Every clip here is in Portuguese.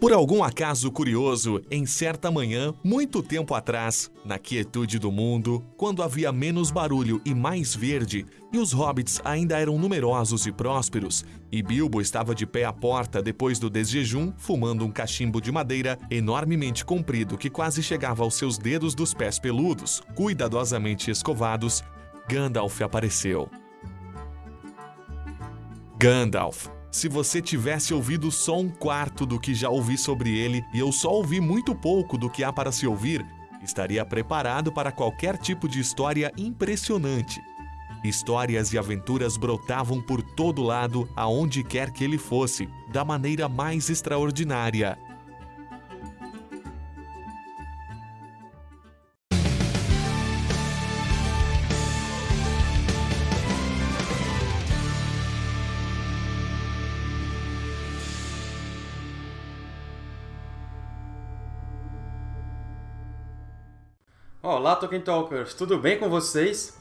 Por algum acaso curioso, em certa manhã, muito tempo atrás, na quietude do mundo, quando havia menos barulho e mais verde, e os hobbits ainda eram numerosos e prósperos, e Bilbo estava de pé à porta depois do desjejum, fumando um cachimbo de madeira enormemente comprido que quase chegava aos seus dedos dos pés peludos, cuidadosamente escovados, Gandalf apareceu. Gandalf, se você tivesse ouvido só um quarto do que já ouvi sobre ele e eu só ouvi muito pouco do que há para se ouvir, estaria preparado para qualquer tipo de história impressionante. Histórias e aventuras brotavam por todo lado, aonde quer que ele fosse, da maneira mais extraordinária. Olá, Tolkien Talkers! Tudo bem com vocês?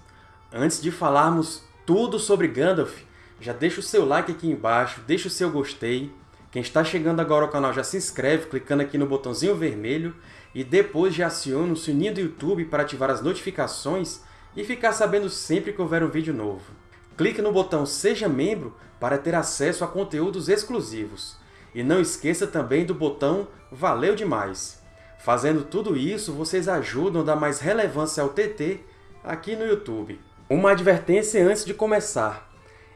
Antes de falarmos tudo sobre Gandalf, já deixa o seu like aqui embaixo, deixa o seu gostei. Quem está chegando agora ao canal já se inscreve clicando aqui no botãozinho vermelho e depois já aciona o sininho do YouTube para ativar as notificações e ficar sabendo sempre que houver um vídeo novo. Clique no botão Seja Membro para ter acesso a conteúdos exclusivos. E não esqueça também do botão Valeu Demais! Fazendo tudo isso, vocês ajudam a dar mais relevância ao TT aqui no YouTube. Uma advertência antes de começar.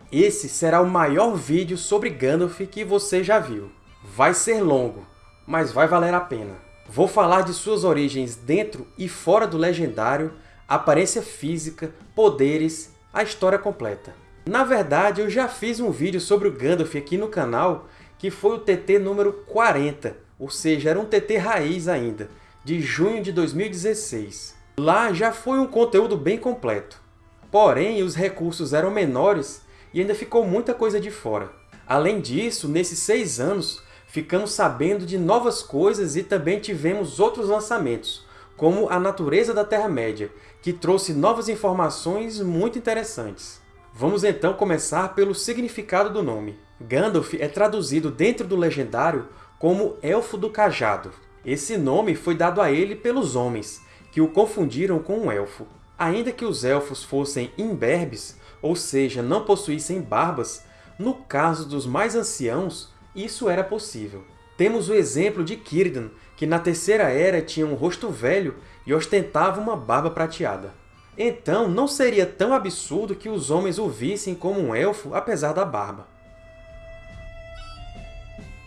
Esse será o maior vídeo sobre Gandalf que você já viu. Vai ser longo, mas vai valer a pena. Vou falar de suas origens dentro e fora do Legendário, aparência física, poderes, a história completa. Na verdade, eu já fiz um vídeo sobre o Gandalf aqui no canal, que foi o TT número 40, ou seja, era um TT raiz ainda, de junho de 2016. Lá já foi um conteúdo bem completo. Porém, os recursos eram menores e ainda ficou muita coisa de fora. Além disso, nesses seis anos, ficamos sabendo de novas coisas e também tivemos outros lançamentos, como A Natureza da Terra-média, que trouxe novas informações muito interessantes. Vamos então começar pelo significado do nome. Gandalf é traduzido dentro do Legendário como Elfo do Cajado. Esse nome foi dado a ele pelos homens, que o confundiram com um elfo. Ainda que os elfos fossem imberbes, ou seja, não possuíssem barbas, no caso dos mais anciãos, isso era possível. Temos o exemplo de Círdan, que na Terceira Era tinha um rosto velho e ostentava uma barba prateada. Então, não seria tão absurdo que os homens o vissem como um elfo, apesar da barba.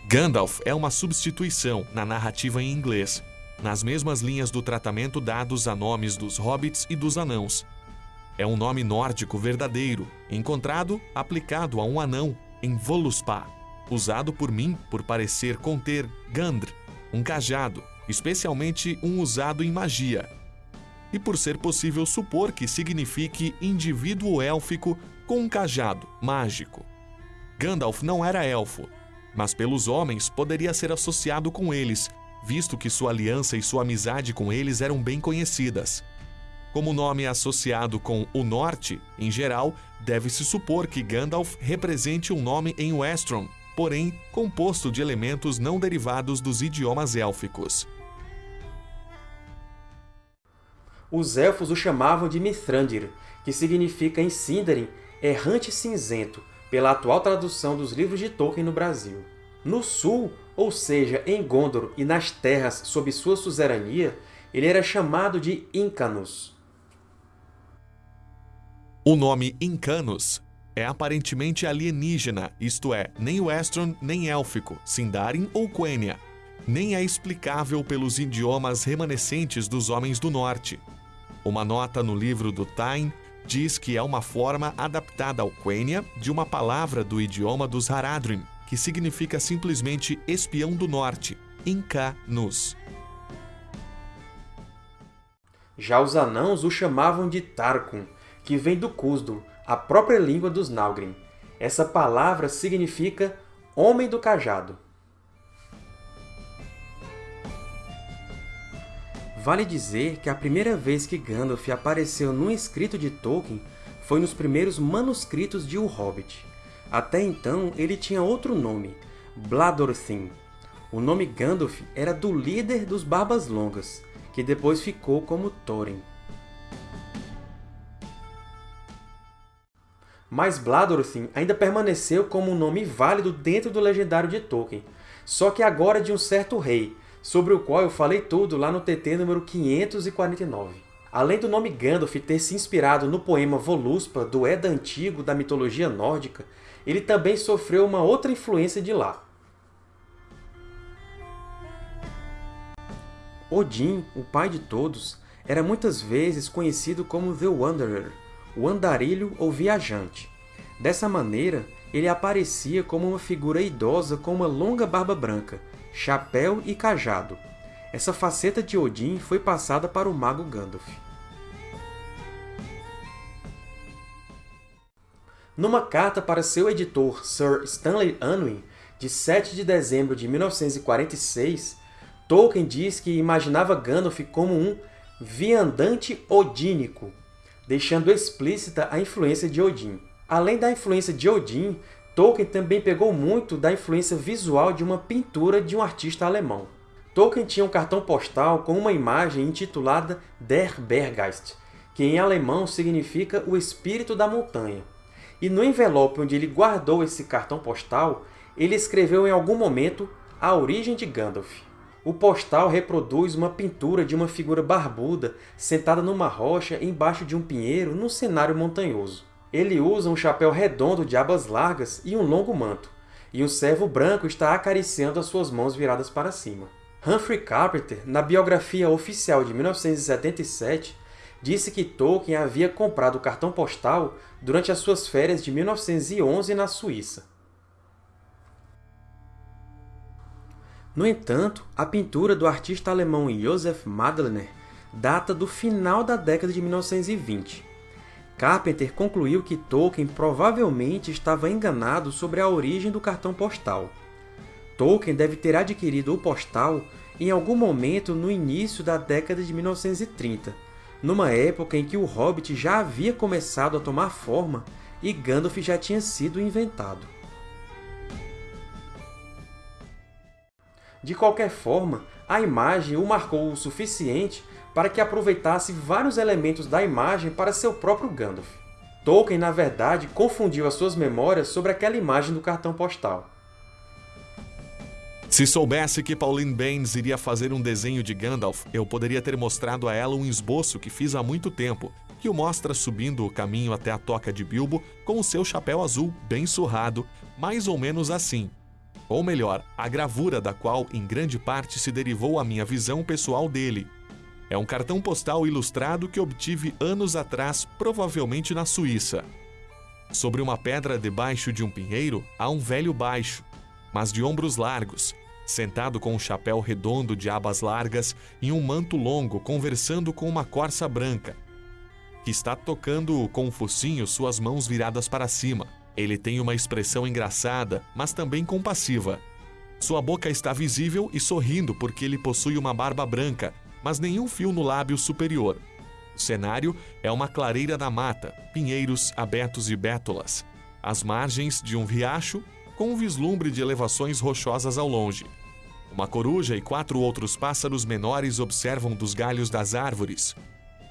Gandalf é uma substituição na narrativa em inglês, nas mesmas linhas do tratamento dados a nomes dos hobbits e dos anãos. É um nome nórdico verdadeiro, encontrado aplicado a um anão em Voluspa, usado por mim por parecer conter Gandr, um cajado, especialmente um usado em magia, e por ser possível supor que signifique indivíduo élfico com um cajado mágico. Gandalf não era elfo, mas pelos homens poderia ser associado com eles, visto que sua aliança e sua amizade com eles eram bem conhecidas. Como o nome é associado com o Norte, em geral, deve-se supor que Gandalf represente um nome em Westron, porém composto de elementos não derivados dos idiomas élficos. Os Elfos o chamavam de Mithrandir, que significa em Sindarin errante cinzento, pela atual tradução dos livros de Tolkien no Brasil. No sul, ou seja, em Gondor e nas terras sob sua suzerania, ele era chamado de Incanus. O nome Incanus é aparentemente alienígena, isto é, nem Westron nem élfico, Sindarin ou Quenya. Nem é explicável pelos idiomas remanescentes dos Homens do Norte. Uma nota no livro do Tain diz que é uma forma adaptada ao Quenya de uma palavra do idioma dos Haradrim, que significa simplesmente espião do norte, Inca-Nus. Já os anãos o chamavam de Tarkun, que vem do Cusdul, a própria língua dos Nalgrim. Essa palavra significa Homem do Cajado. Vale dizer que a primeira vez que Gandalf apareceu num escrito de Tolkien foi nos primeiros manuscritos de O Hobbit. Até então, ele tinha outro nome, Bladorthin. O nome Gandalf era do líder dos Barbas Longas, que depois ficou como Thorin. Mas Bladorothin ainda permaneceu como um nome válido dentro do legendário de Tolkien, só que agora de um certo rei, sobre o qual eu falei tudo lá no TT número 549. Além do nome Gandalf ter se inspirado no poema Voluspa, do Edda Antigo da mitologia nórdica, ele também sofreu uma outra influência de lá. Odin, o pai de todos, era muitas vezes conhecido como The Wanderer, o andarilho ou viajante. Dessa maneira, ele aparecia como uma figura idosa com uma longa barba branca, chapéu e cajado. Essa faceta de Odin foi passada para o mago Gandalf. Numa carta para seu editor, Sir Stanley Unwin, de 7 de dezembro de 1946, Tolkien diz que imaginava Gandalf como um viandante odínico, deixando explícita a influência de Odin. Além da influência de Odin, Tolkien também pegou muito da influência visual de uma pintura de um artista alemão. Tolkien tinha um cartão postal com uma imagem intitulada Der Berggeist, que em alemão significa o espírito da montanha e no envelope onde ele guardou esse cartão postal, ele escreveu em algum momento a origem de Gandalf. O postal reproduz uma pintura de uma figura barbuda sentada numa rocha embaixo de um pinheiro num cenário montanhoso. Ele usa um chapéu redondo de abas largas e um longo manto, e um servo branco está acariciando as suas mãos viradas para cima. Humphrey Carpenter, na biografia oficial de 1977, disse que Tolkien havia comprado o cartão postal durante as suas férias de 1911 na Suíça. No entanto, a pintura do artista alemão Josef Madlener data do final da década de 1920. Carpenter concluiu que Tolkien provavelmente estava enganado sobre a origem do cartão postal. Tolkien deve ter adquirido o postal em algum momento no início da década de 1930, numa época em que o Hobbit já havia começado a tomar forma e Gandalf já tinha sido inventado. De qualquer forma, a imagem o marcou o suficiente para que aproveitasse vários elementos da imagem para seu próprio Gandalf. Tolkien, na verdade, confundiu as suas memórias sobre aquela imagem do cartão postal. Se soubesse que Pauline Baines iria fazer um desenho de Gandalf, eu poderia ter mostrado a ela um esboço que fiz há muito tempo, que o mostra subindo o caminho até a toca de Bilbo com o seu chapéu azul bem surrado, mais ou menos assim. Ou melhor, a gravura da qual em grande parte se derivou a minha visão pessoal dele. É um cartão postal ilustrado que obtive anos atrás, provavelmente na Suíça. Sobre uma pedra debaixo de um pinheiro há um velho baixo, mas de ombros largos, sentado com um chapéu redondo de abas largas e um manto longo, conversando com uma corça branca, que está tocando com o focinho suas mãos viradas para cima. Ele tem uma expressão engraçada, mas também compassiva. Sua boca está visível e sorrindo porque ele possui uma barba branca, mas nenhum fio no lábio superior. O cenário é uma clareira da mata, pinheiros abertos e bétulas, as margens de um riacho com um vislumbre de elevações rochosas ao longe. Uma coruja e quatro outros pássaros menores observam dos galhos das árvores.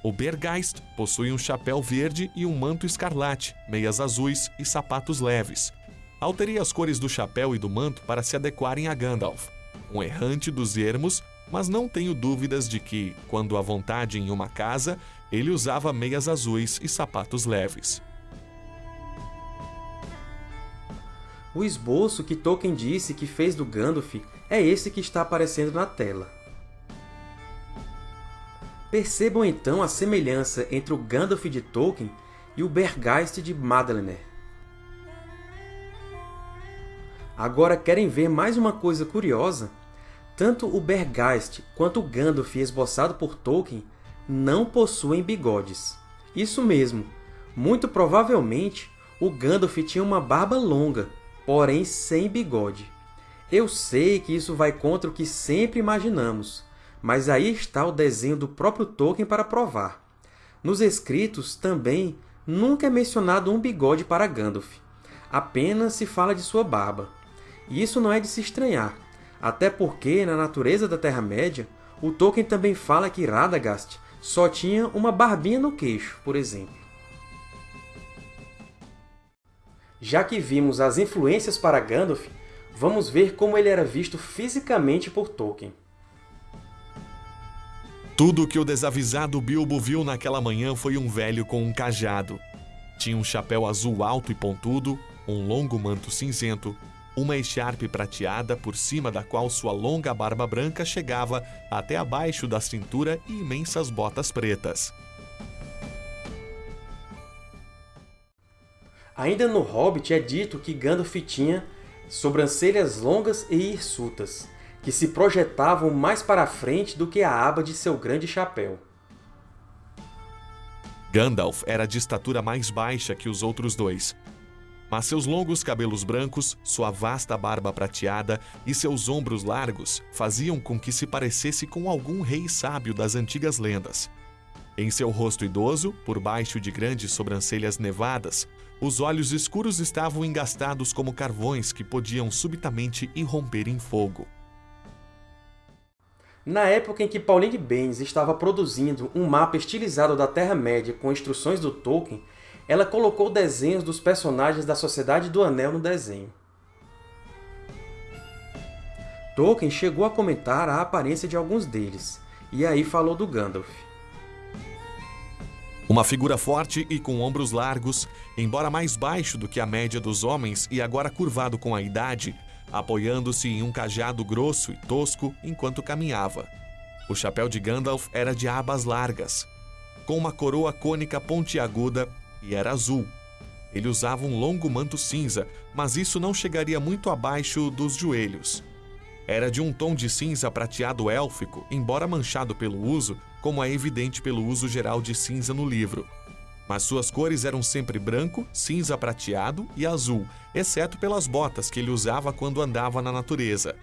O Bergeist possui um chapéu verde e um manto escarlate, meias azuis e sapatos leves. Alterei as cores do chapéu e do manto para se adequarem a Gandalf, um errante dos ermos, mas não tenho dúvidas de que, quando à vontade em uma casa, ele usava meias azuis e sapatos leves. O esboço que Tolkien disse que fez do Gandalf é esse que está aparecendo na tela. Percebam então a semelhança entre o Gandalf de Tolkien e o Bergeist de Madlener. Agora querem ver mais uma coisa curiosa? Tanto o Bergeist quanto o Gandalf esboçado por Tolkien não possuem bigodes. Isso mesmo, muito provavelmente o Gandalf tinha uma barba longa, porém sem bigode. Eu sei que isso vai contra o que sempre imaginamos, mas aí está o desenho do próprio Tolkien para provar. Nos escritos, também, nunca é mencionado um bigode para Gandalf. Apenas se fala de sua barba. E isso não é de se estranhar. Até porque, na natureza da Terra-média, o Tolkien também fala que Radagast só tinha uma barbinha no queixo, por exemplo. Já que vimos as influências para Gandalf, vamos ver como ele era visto fisicamente por Tolkien. Tudo o que o desavisado Bilbo viu naquela manhã foi um velho com um cajado. Tinha um chapéu azul alto e pontudo, um longo manto cinzento, uma echarpe prateada por cima da qual sua longa barba branca chegava até abaixo da cintura e imensas botas pretas. Ainda no Hobbit é dito que Gandalf tinha sobrancelhas longas e hirsutas, que se projetavam mais para frente do que a aba de seu grande chapéu. Gandalf era de estatura mais baixa que os outros dois, mas seus longos cabelos brancos, sua vasta barba prateada e seus ombros largos faziam com que se parecesse com algum rei sábio das antigas lendas. Em seu rosto idoso, por baixo de grandes sobrancelhas nevadas, os olhos escuros estavam engastados como carvões que podiam subitamente irromper em fogo. Na época em que Pauline Baynes estava produzindo um mapa estilizado da Terra-média com instruções do Tolkien, ela colocou desenhos dos personagens da Sociedade do Anel no desenho. Tolkien chegou a comentar a aparência de alguns deles, e aí falou do Gandalf. Uma figura forte e com ombros largos, embora mais baixo do que a média dos homens e agora curvado com a idade, apoiando-se em um cajado grosso e tosco enquanto caminhava. O chapéu de Gandalf era de abas largas, com uma coroa cônica pontiaguda e era azul. Ele usava um longo manto cinza, mas isso não chegaria muito abaixo dos joelhos. Era de um tom de cinza prateado élfico, embora manchado pelo uso, como é evidente pelo uso geral de cinza no livro. Mas suas cores eram sempre branco, cinza prateado e azul, exceto pelas botas que ele usava quando andava na natureza.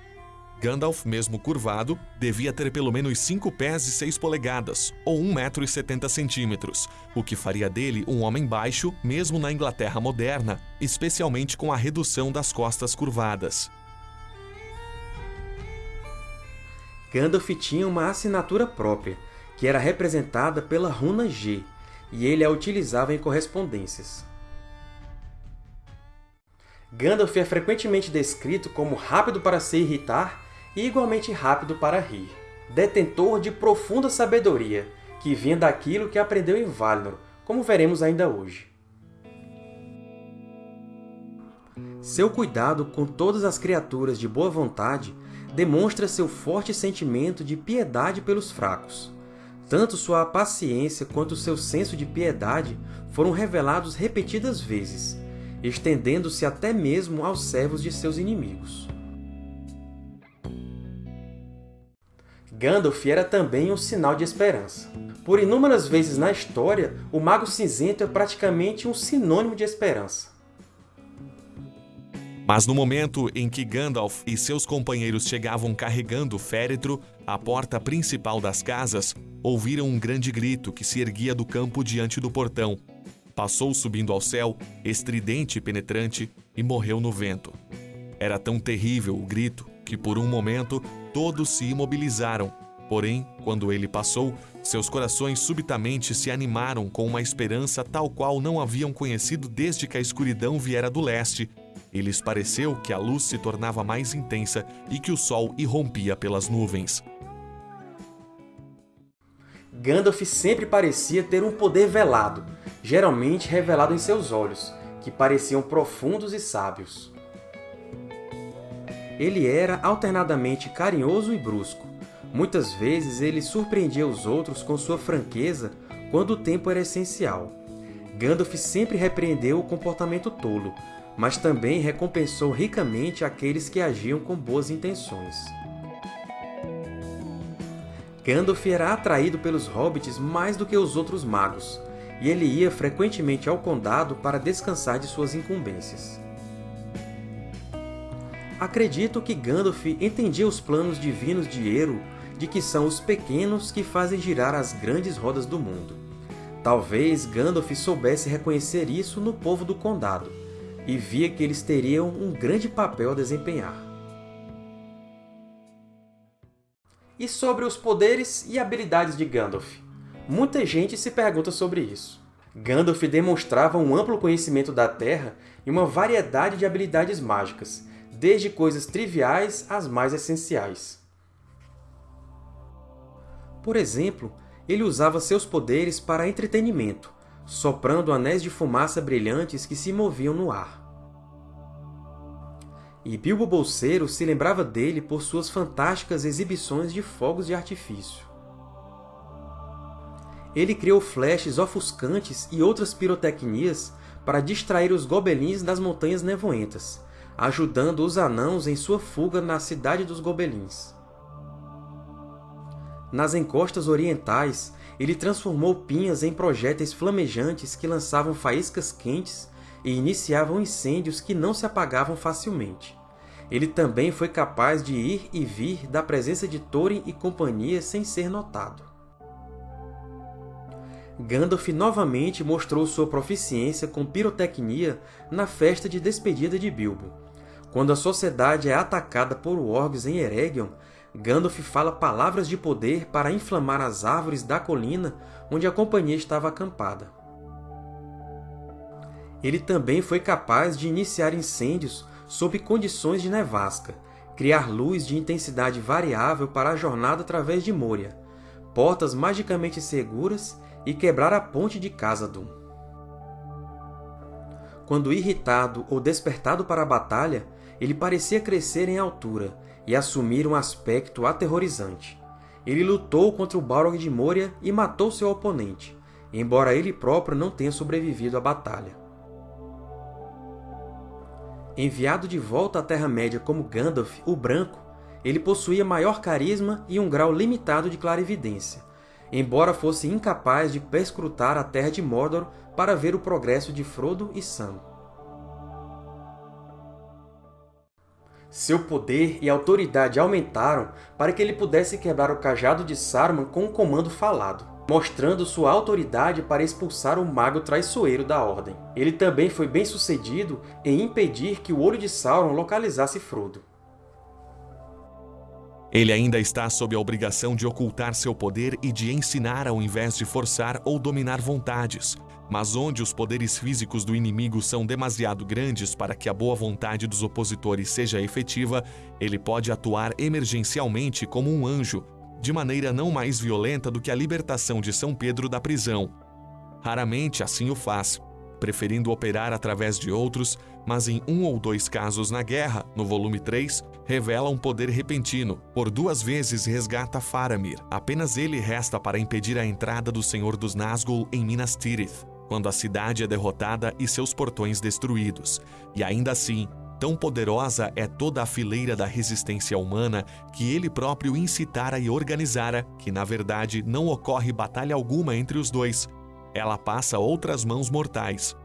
Gandalf, mesmo curvado, devia ter pelo menos 5 pés e 6 polegadas, ou 1 metro e 70 centímetros, o que faria dele um homem baixo, mesmo na Inglaterra moderna, especialmente com a redução das costas curvadas. Gandalf tinha uma assinatura própria, que era representada pela runa G, e ele a utilizava em correspondências. Gandalf é frequentemente descrito como rápido para se irritar e igualmente rápido para rir. Detentor de profunda sabedoria, que vinha daquilo que aprendeu em Valinor, como veremos ainda hoje. Seu cuidado com todas as criaturas de boa vontade demonstra seu forte sentimento de piedade pelos fracos. Tanto sua paciência quanto seu senso de piedade foram revelados repetidas vezes, estendendo-se até mesmo aos servos de seus inimigos. Gandalf era também um sinal de esperança. Por inúmeras vezes na história, o Mago Cinzento é praticamente um sinônimo de esperança. Mas no momento em que Gandalf e seus companheiros chegavam carregando o féretro, à porta principal das casas, ouviram um grande grito que se erguia do campo diante do portão. Passou subindo ao céu, estridente e penetrante, e morreu no vento. Era tão terrível o grito que, por um momento, todos se imobilizaram. Porém, quando ele passou, seus corações subitamente se animaram com uma esperança tal qual não haviam conhecido desde que a escuridão viera do leste. E lhes pareceu que a luz se tornava mais intensa e que o sol irrompia pelas nuvens. Gandalf sempre parecia ter um poder velado, geralmente revelado em seus olhos, que pareciam profundos e sábios. Ele era alternadamente carinhoso e brusco. Muitas vezes ele surpreendia os outros com sua franqueza quando o tempo era essencial. Gandalf sempre repreendeu o comportamento tolo, mas também recompensou ricamente aqueles que agiam com boas intenções. Gandalf era atraído pelos hobbits mais do que os outros magos, e ele ia frequentemente ao Condado para descansar de suas incumbências. Acredito que Gandalf entendia os planos divinos de Eru de que são os pequenos que fazem girar as grandes rodas do mundo. Talvez Gandalf soubesse reconhecer isso no povo do Condado, e via que eles teriam um grande papel a desempenhar. E sobre os poderes e habilidades de Gandalf? Muita gente se pergunta sobre isso. Gandalf demonstrava um amplo conhecimento da Terra e uma variedade de habilidades mágicas, desde coisas triviais às mais essenciais. Por exemplo, ele usava seus poderes para entretenimento, soprando anéis de fumaça brilhantes que se moviam no ar. E Bilbo Bolseiro se lembrava dele por suas fantásticas exibições de fogos de artifício. Ele criou flashes ofuscantes e outras pirotecnias para distrair os gobelins das Montanhas Nevoentas, ajudando os anãos em sua fuga na Cidade dos Gobelins. Nas encostas orientais, ele transformou pinhas em projéteis flamejantes que lançavam faíscas quentes e iniciavam incêndios que não se apagavam facilmente. Ele também foi capaz de ir e vir da presença de Thorin e companhia sem ser notado. Gandalf novamente mostrou sua proficiência com pirotecnia na festa de despedida de Bilbo. Quando a sociedade é atacada por orcs em Eregion, Gandalf fala palavras de poder para inflamar as árvores da colina onde a companhia estava acampada. Ele também foi capaz de iniciar incêndios sob condições de nevasca, criar luz de intensidade variável para a jornada através de Moria, portas magicamente seguras e quebrar a ponte de Khazad-dûm. Quando irritado ou despertado para a batalha, ele parecia crescer em altura e assumir um aspecto aterrorizante. Ele lutou contra o Balrog de Moria e matou seu oponente, embora ele próprio não tenha sobrevivido à batalha. Enviado de volta à Terra-média como Gandalf, o Branco, ele possuía maior carisma e um grau limitado de clarividência, embora fosse incapaz de perscrutar a Terra de Mordor para ver o progresso de Frodo e Sam. Seu poder e autoridade aumentaram para que ele pudesse quebrar o cajado de Saruman com um comando falado, mostrando sua autoridade para expulsar o mago traiçoeiro da Ordem. Ele também foi bem-sucedido em impedir que o Olho de Sauron localizasse Frodo. Ele ainda está sob a obrigação de ocultar seu poder e de ensinar ao invés de forçar ou dominar vontades, mas onde os poderes físicos do inimigo são demasiado grandes para que a boa vontade dos opositores seja efetiva, ele pode atuar emergencialmente como um anjo, de maneira não mais violenta do que a libertação de São Pedro da prisão. Raramente assim o faz, preferindo operar através de outros, mas em um ou dois casos na guerra, no volume 3, revela um poder repentino. Por duas vezes resgata Faramir. Apenas ele resta para impedir a entrada do Senhor dos Nazgûl em Minas Tirith quando a cidade é derrotada e seus portões destruídos. E ainda assim, tão poderosa é toda a fileira da resistência humana que ele próprio incitara e organizara que, na verdade, não ocorre batalha alguma entre os dois. Ela passa outras mãos mortais.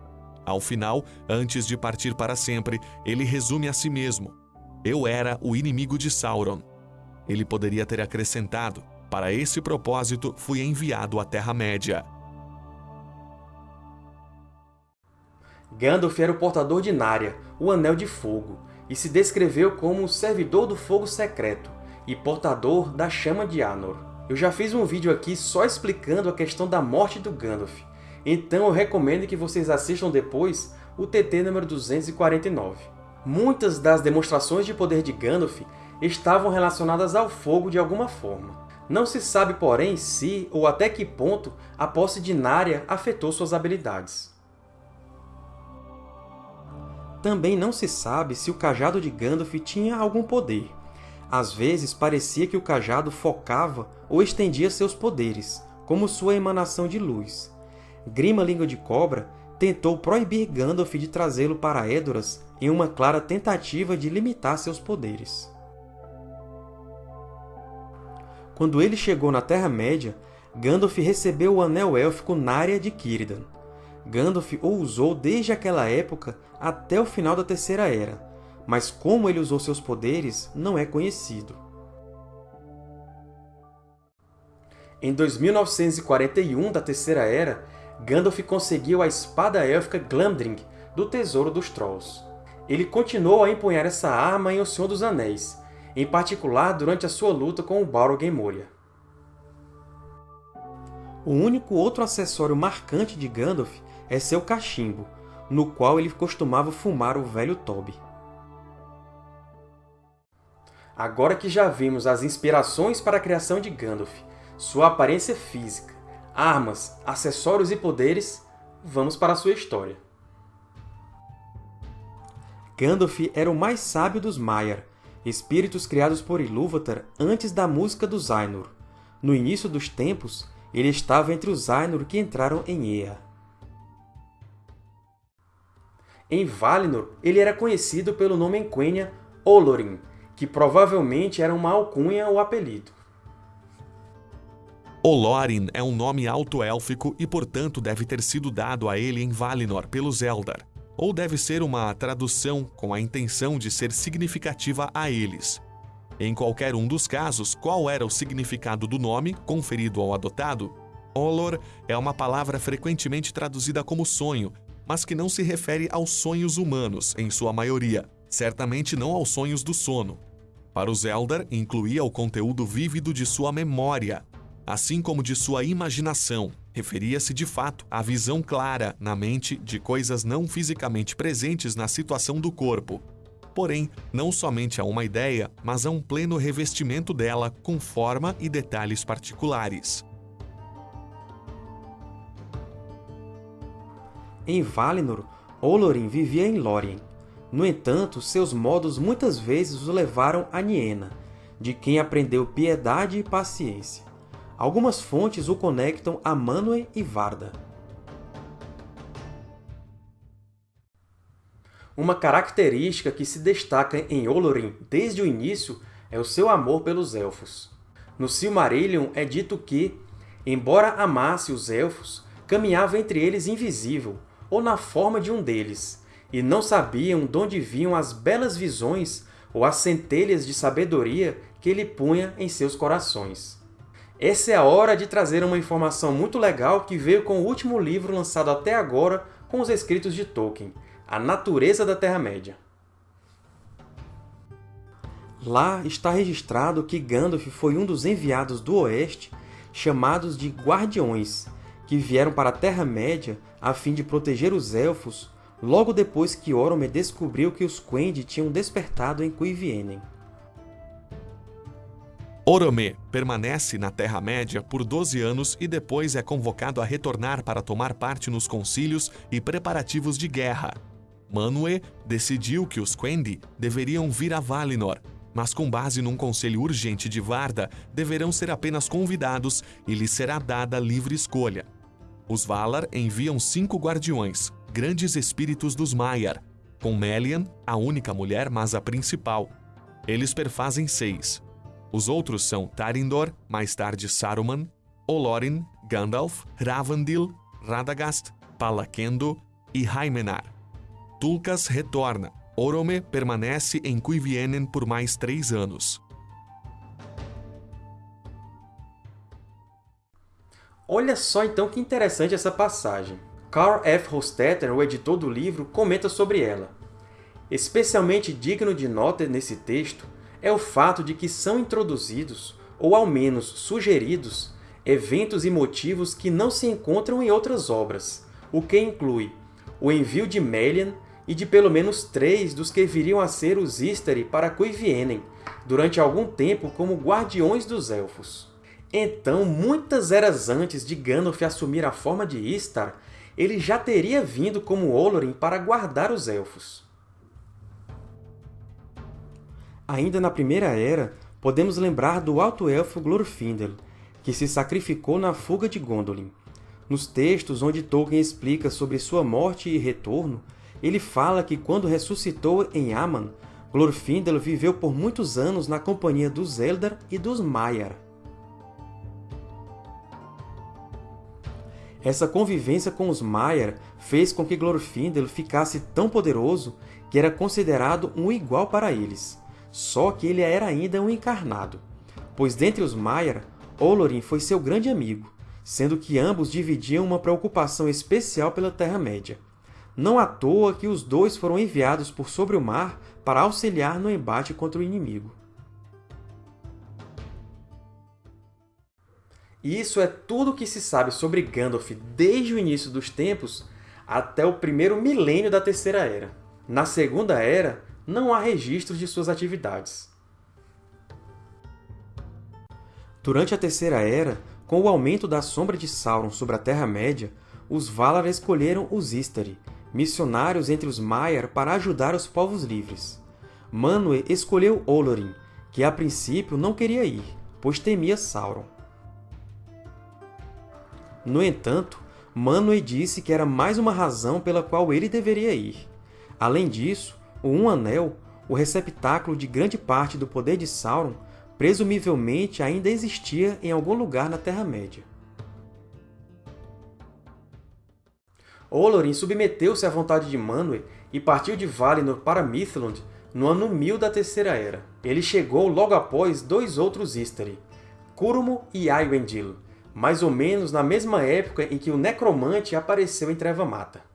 Ao final, antes de partir para sempre, ele resume a si mesmo: Eu era o inimigo de Sauron. Ele poderia ter acrescentado: Para esse propósito fui enviado à Terra-média. Gandalf era o portador de Narya, o Anel de Fogo, e se descreveu como o servidor do fogo secreto e portador da chama de Anor. Eu já fiz um vídeo aqui só explicando a questão da morte do Gandalf, então eu recomendo que vocês assistam depois o TT número 249. Muitas das demonstrações de poder de Gandalf estavam relacionadas ao fogo de alguma forma. Não se sabe, porém, se ou até que ponto a posse de Narya afetou suas habilidades. Também não se sabe se o cajado de Gandalf tinha algum poder. Às vezes parecia que o cajado focava ou estendia seus poderes, como sua emanação de luz. Grima Língua de Cobra tentou proibir Gandalf de trazê-lo para Edoras em uma clara tentativa de limitar seus poderes. Quando ele chegou na Terra-média, Gandalf recebeu o Anel Élfico Narya de Círdan. Gandalf o usou desde aquela época até o final da Terceira Era, mas como ele usou seus poderes não é conhecido. Em 2941 da Terceira Era, Gandalf conseguiu a espada élfica Glamdring do Tesouro dos Trolls. Ele continuou a empunhar essa arma em O Senhor dos Anéis, em particular durante a sua luta com o Balrog Moria. O único outro acessório marcante de Gandalf é seu cachimbo, no qual ele costumava fumar o velho Toby. Agora que já vimos as inspirações para a criação de Gandalf, sua aparência física, armas, acessórios e poderes, vamos para a sua história. Gandalf era o mais sábio dos Maiar, espíritos criados por Ilúvatar antes da música dos Ainur. No início dos tempos, ele estava entre os Ainur que entraram em Ea. Em Valinor, ele era conhecido pelo nome em Quenya Olorin, que provavelmente era uma alcunha ou apelido. Olorin é um nome alto-élfico e, portanto, deve ter sido dado a ele em Valinor pelos Eldar, ou deve ser uma tradução com a intenção de ser significativa a eles. Em qualquer um dos casos, qual era o significado do nome conferido ao adotado? Olor é uma palavra frequentemente traduzida como sonho, mas que não se refere aos sonhos humanos, em sua maioria, certamente não aos sonhos do sono. Para os Eldar, incluía o conteúdo vívido de sua memória, assim como de sua imaginação. Referia-se de fato à visão clara na mente de coisas não fisicamente presentes na situação do corpo, porém, não somente a uma ideia, mas a um pleno revestimento dela com forma e detalhes particulares. Em Valinor, Olorin vivia em Lórien. No entanto, seus modos muitas vezes o levaram a Niena, de quem aprendeu piedade e paciência. Algumas fontes o conectam a Manwë e Varda. Uma característica que se destaca em Olorin desde o início é o seu amor pelos Elfos. No Silmarillion é dito que, embora amasse os Elfos, caminhava entre eles invisível, ou na forma de um deles, e não sabiam de onde vinham as belas visões ou as centelhas de sabedoria que ele punha em seus corações. Essa é a hora de trazer uma informação muito legal que veio com o último livro lançado até agora com os escritos de Tolkien, A Natureza da Terra-média. Lá está registrado que Gandalf foi um dos enviados do Oeste, chamados de Guardiões, que vieram para a Terra-média a fim de proteger os Elfos logo depois que Orome descobriu que os Quendi tinham despertado em Cuivienen. Orome permanece na Terra-média por 12 anos e depois é convocado a retornar para tomar parte nos concílios e preparativos de guerra. Manwë decidiu que os Quendi deveriam vir a Valinor, mas com base num conselho urgente de Varda, deverão ser apenas convidados e lhes será dada livre escolha. Os Valar enviam cinco guardiões, grandes espíritos dos Maiar, com Melian, a única mulher, mas a principal. Eles perfazem seis. Os outros são Tarindor, mais tarde Saruman, Olorin, Gandalf, Ravandil, Radagast, Palakendo e Haimenar. Tulkas retorna. Orome permanece em Cuivienen por mais três anos. Olha só então que interessante essa passagem. Carl F. Hostetter, o editor do livro, comenta sobre ela. Especialmente digno de nota nesse texto é o fato de que são introduzidos, ou ao menos sugeridos, eventos e motivos que não se encontram em outras obras, o que inclui o envio de Melian e de pelo menos três dos que viriam a ser os Istari para Cuivienen, durante algum tempo como Guardiões dos Elfos. Então, muitas eras antes de Gandalf assumir a forma de Istar, ele já teria vindo como Olorin para guardar os Elfos. Ainda na Primeira Era, podemos lembrar do Alto Elfo Glorfindel, que se sacrificou na fuga de Gondolin. Nos textos onde Tolkien explica sobre sua morte e retorno, ele fala que quando ressuscitou em Aman, Glorfindel viveu por muitos anos na companhia dos Eldar e dos Maiar. Essa convivência com os Maiar fez com que Glorfindel ficasse tão poderoso que era considerado um igual para eles. Só que ele era ainda um encarnado, pois dentre os Maiar, Olorin foi seu grande amigo, sendo que ambos dividiam uma preocupação especial pela Terra-média. Não à toa que os dois foram enviados por sobre o mar para auxiliar no embate contra o inimigo. E isso é tudo o que se sabe sobre Gandalf desde o início dos tempos até o primeiro milênio da Terceira Era. Na Segunda Era, não há registros de suas atividades. Durante a Terceira Era, com o aumento da sombra de Sauron sobre a Terra-média, os Valar escolheram os Istari, missionários entre os Maiar para ajudar os povos livres. Manwë escolheu Olorin, que a princípio não queria ir, pois temia Sauron. No entanto, Manwë disse que era mais uma razão pela qual ele deveria ir. Além disso, o Um Anel, o receptáculo de grande parte do poder de Sauron, presumivelmente ainda existia em algum lugar na Terra-média. Olorin submeteu-se à vontade de Manwë e partiu de Valinor para Mithlond no ano 1000 da Terceira Era. Ele chegou logo após dois outros Istari, Curumo e Aywendil, mais ou menos na mesma época em que o Necromante apareceu em Treva Mata.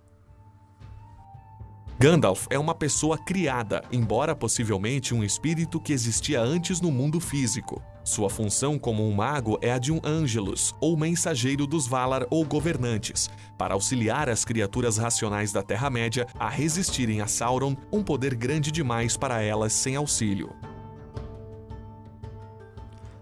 Gandalf é uma pessoa criada, embora possivelmente um espírito que existia antes no mundo físico. Sua função como um mago é a de um Angelus, ou mensageiro dos Valar ou governantes, para auxiliar as criaturas racionais da Terra-média a resistirem a Sauron, um poder grande demais para elas sem auxílio.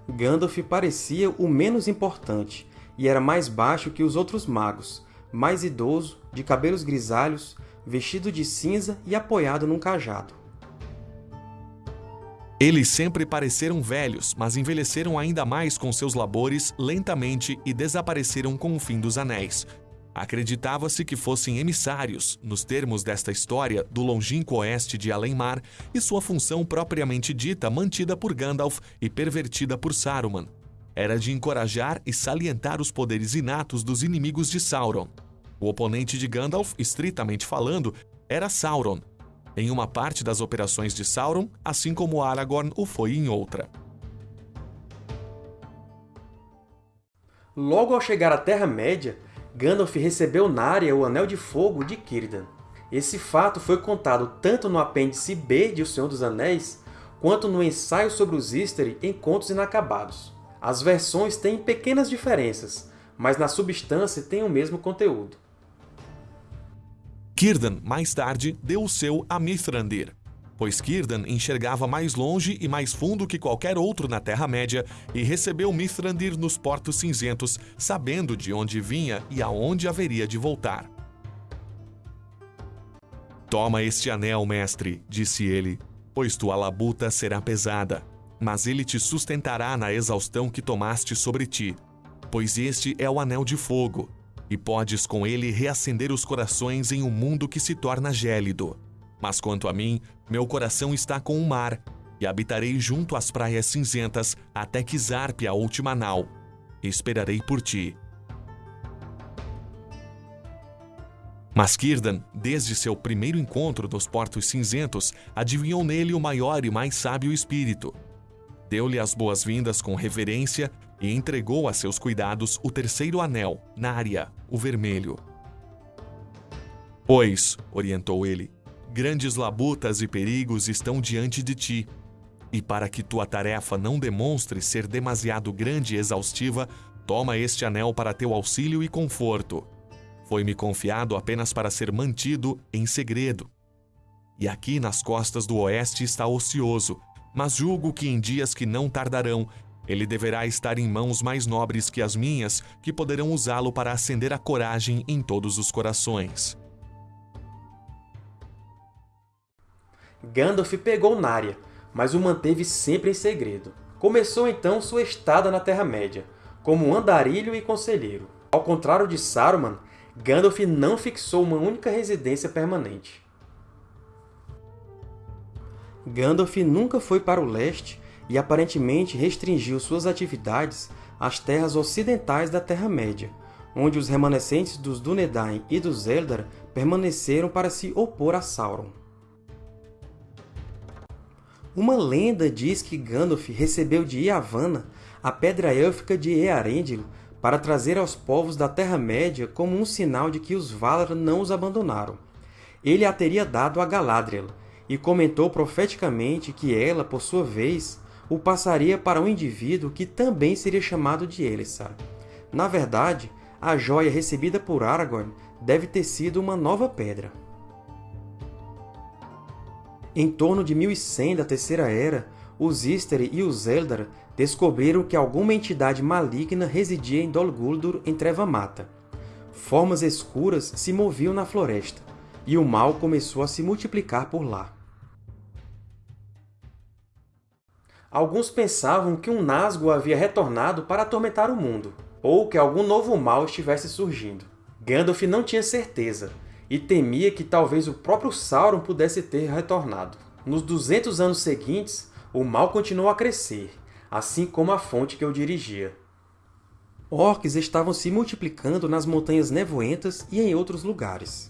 Gandalf parecia o menos importante, e era mais baixo que os outros magos, mais idoso, de cabelos grisalhos, vestido de cinza e apoiado num cajado. Eles sempre pareceram velhos, mas envelheceram ainda mais com seus labores lentamente e desapareceram com o fim dos Anéis. Acreditava-se que fossem emissários, nos termos desta história, do longínquo oeste de Além-Mar e sua função propriamente dita mantida por Gandalf e pervertida por Saruman. Era de encorajar e salientar os poderes inatos dos inimigos de Sauron. O oponente de Gandalf, estritamente falando, era Sauron, em uma parte das operações de Sauron, assim como Aragorn o foi em outra. Logo ao chegar à Terra-média, Gandalf recebeu Narya o Anel de Fogo de Círdan. Esse fato foi contado tanto no apêndice B de O Senhor dos Anéis, quanto no ensaio sobre os Istari em Contos Inacabados. As versões têm pequenas diferenças, mas na substância têm o mesmo conteúdo. Círdan, mais tarde, deu o seu a Mithrandir, pois Círdan enxergava mais longe e mais fundo que qualquer outro na Terra-média e recebeu Mithrandir nos Portos Cinzentos, sabendo de onde vinha e aonde haveria de voltar. Toma este anel, mestre, disse ele, pois tua labuta será pesada, mas ele te sustentará na exaustão que tomaste sobre ti, pois este é o anel de fogo, e podes com ele reacender os corações em um mundo que se torna gélido. Mas quanto a mim, meu coração está com o mar, e habitarei junto às praias cinzentas até que zarpe a última nau. Esperarei por ti. Mas Círdan, desde seu primeiro encontro nos Portos Cinzentos, adivinhou nele o maior e mais sábio espírito. Deu-lhe as boas-vindas com reverência e entregou a seus cuidados o terceiro anel, Nária, o vermelho. Pois, orientou ele, grandes labutas e perigos estão diante de ti, e para que tua tarefa não demonstre ser demasiado grande e exaustiva, toma este anel para teu auxílio e conforto. Foi-me confiado apenas para ser mantido em segredo. E aqui nas costas do oeste está ocioso, mas julgo que em dias que não tardarão ele deverá estar em mãos mais nobres que as minhas, que poderão usá-lo para acender a coragem em todos os corações. Gandalf pegou Narya, mas o manteve sempre em segredo. Começou então sua estada na Terra-média, como andarilho e conselheiro. Ao contrário de Saruman, Gandalf não fixou uma única residência permanente. Gandalf nunca foi para o leste e aparentemente restringiu suas atividades às terras ocidentais da Terra-média, onde os remanescentes dos Dúnedain e dos Eldar permaneceram para se opor a Sauron. Uma lenda diz que Gandalf recebeu de Yavanna a Pedra Élfica de Earendil para trazer aos povos da Terra-média como um sinal de que os Valar não os abandonaram. Ele a teria dado a Galadriel, e comentou profeticamente que ela, por sua vez, o passaria para um indivíduo que também seria chamado de Elessar. Na verdade, a joia recebida por Aragorn deve ter sido uma nova pedra. Em torno de 1100 da Terceira Era, os Istari e os Eldar descobriram que alguma entidade maligna residia em Dol Guldur, em Treva-Mata. Formas escuras se moviam na floresta, e o mal começou a se multiplicar por lá. Alguns pensavam que um Nazgûl havia retornado para atormentar o mundo, ou que algum novo mal estivesse surgindo. Gandalf não tinha certeza, e temia que talvez o próprio Sauron pudesse ter retornado. Nos 200 anos seguintes, o mal continuou a crescer, assim como a fonte que o dirigia. Orcs estavam se multiplicando nas Montanhas Nevoentas e em outros lugares.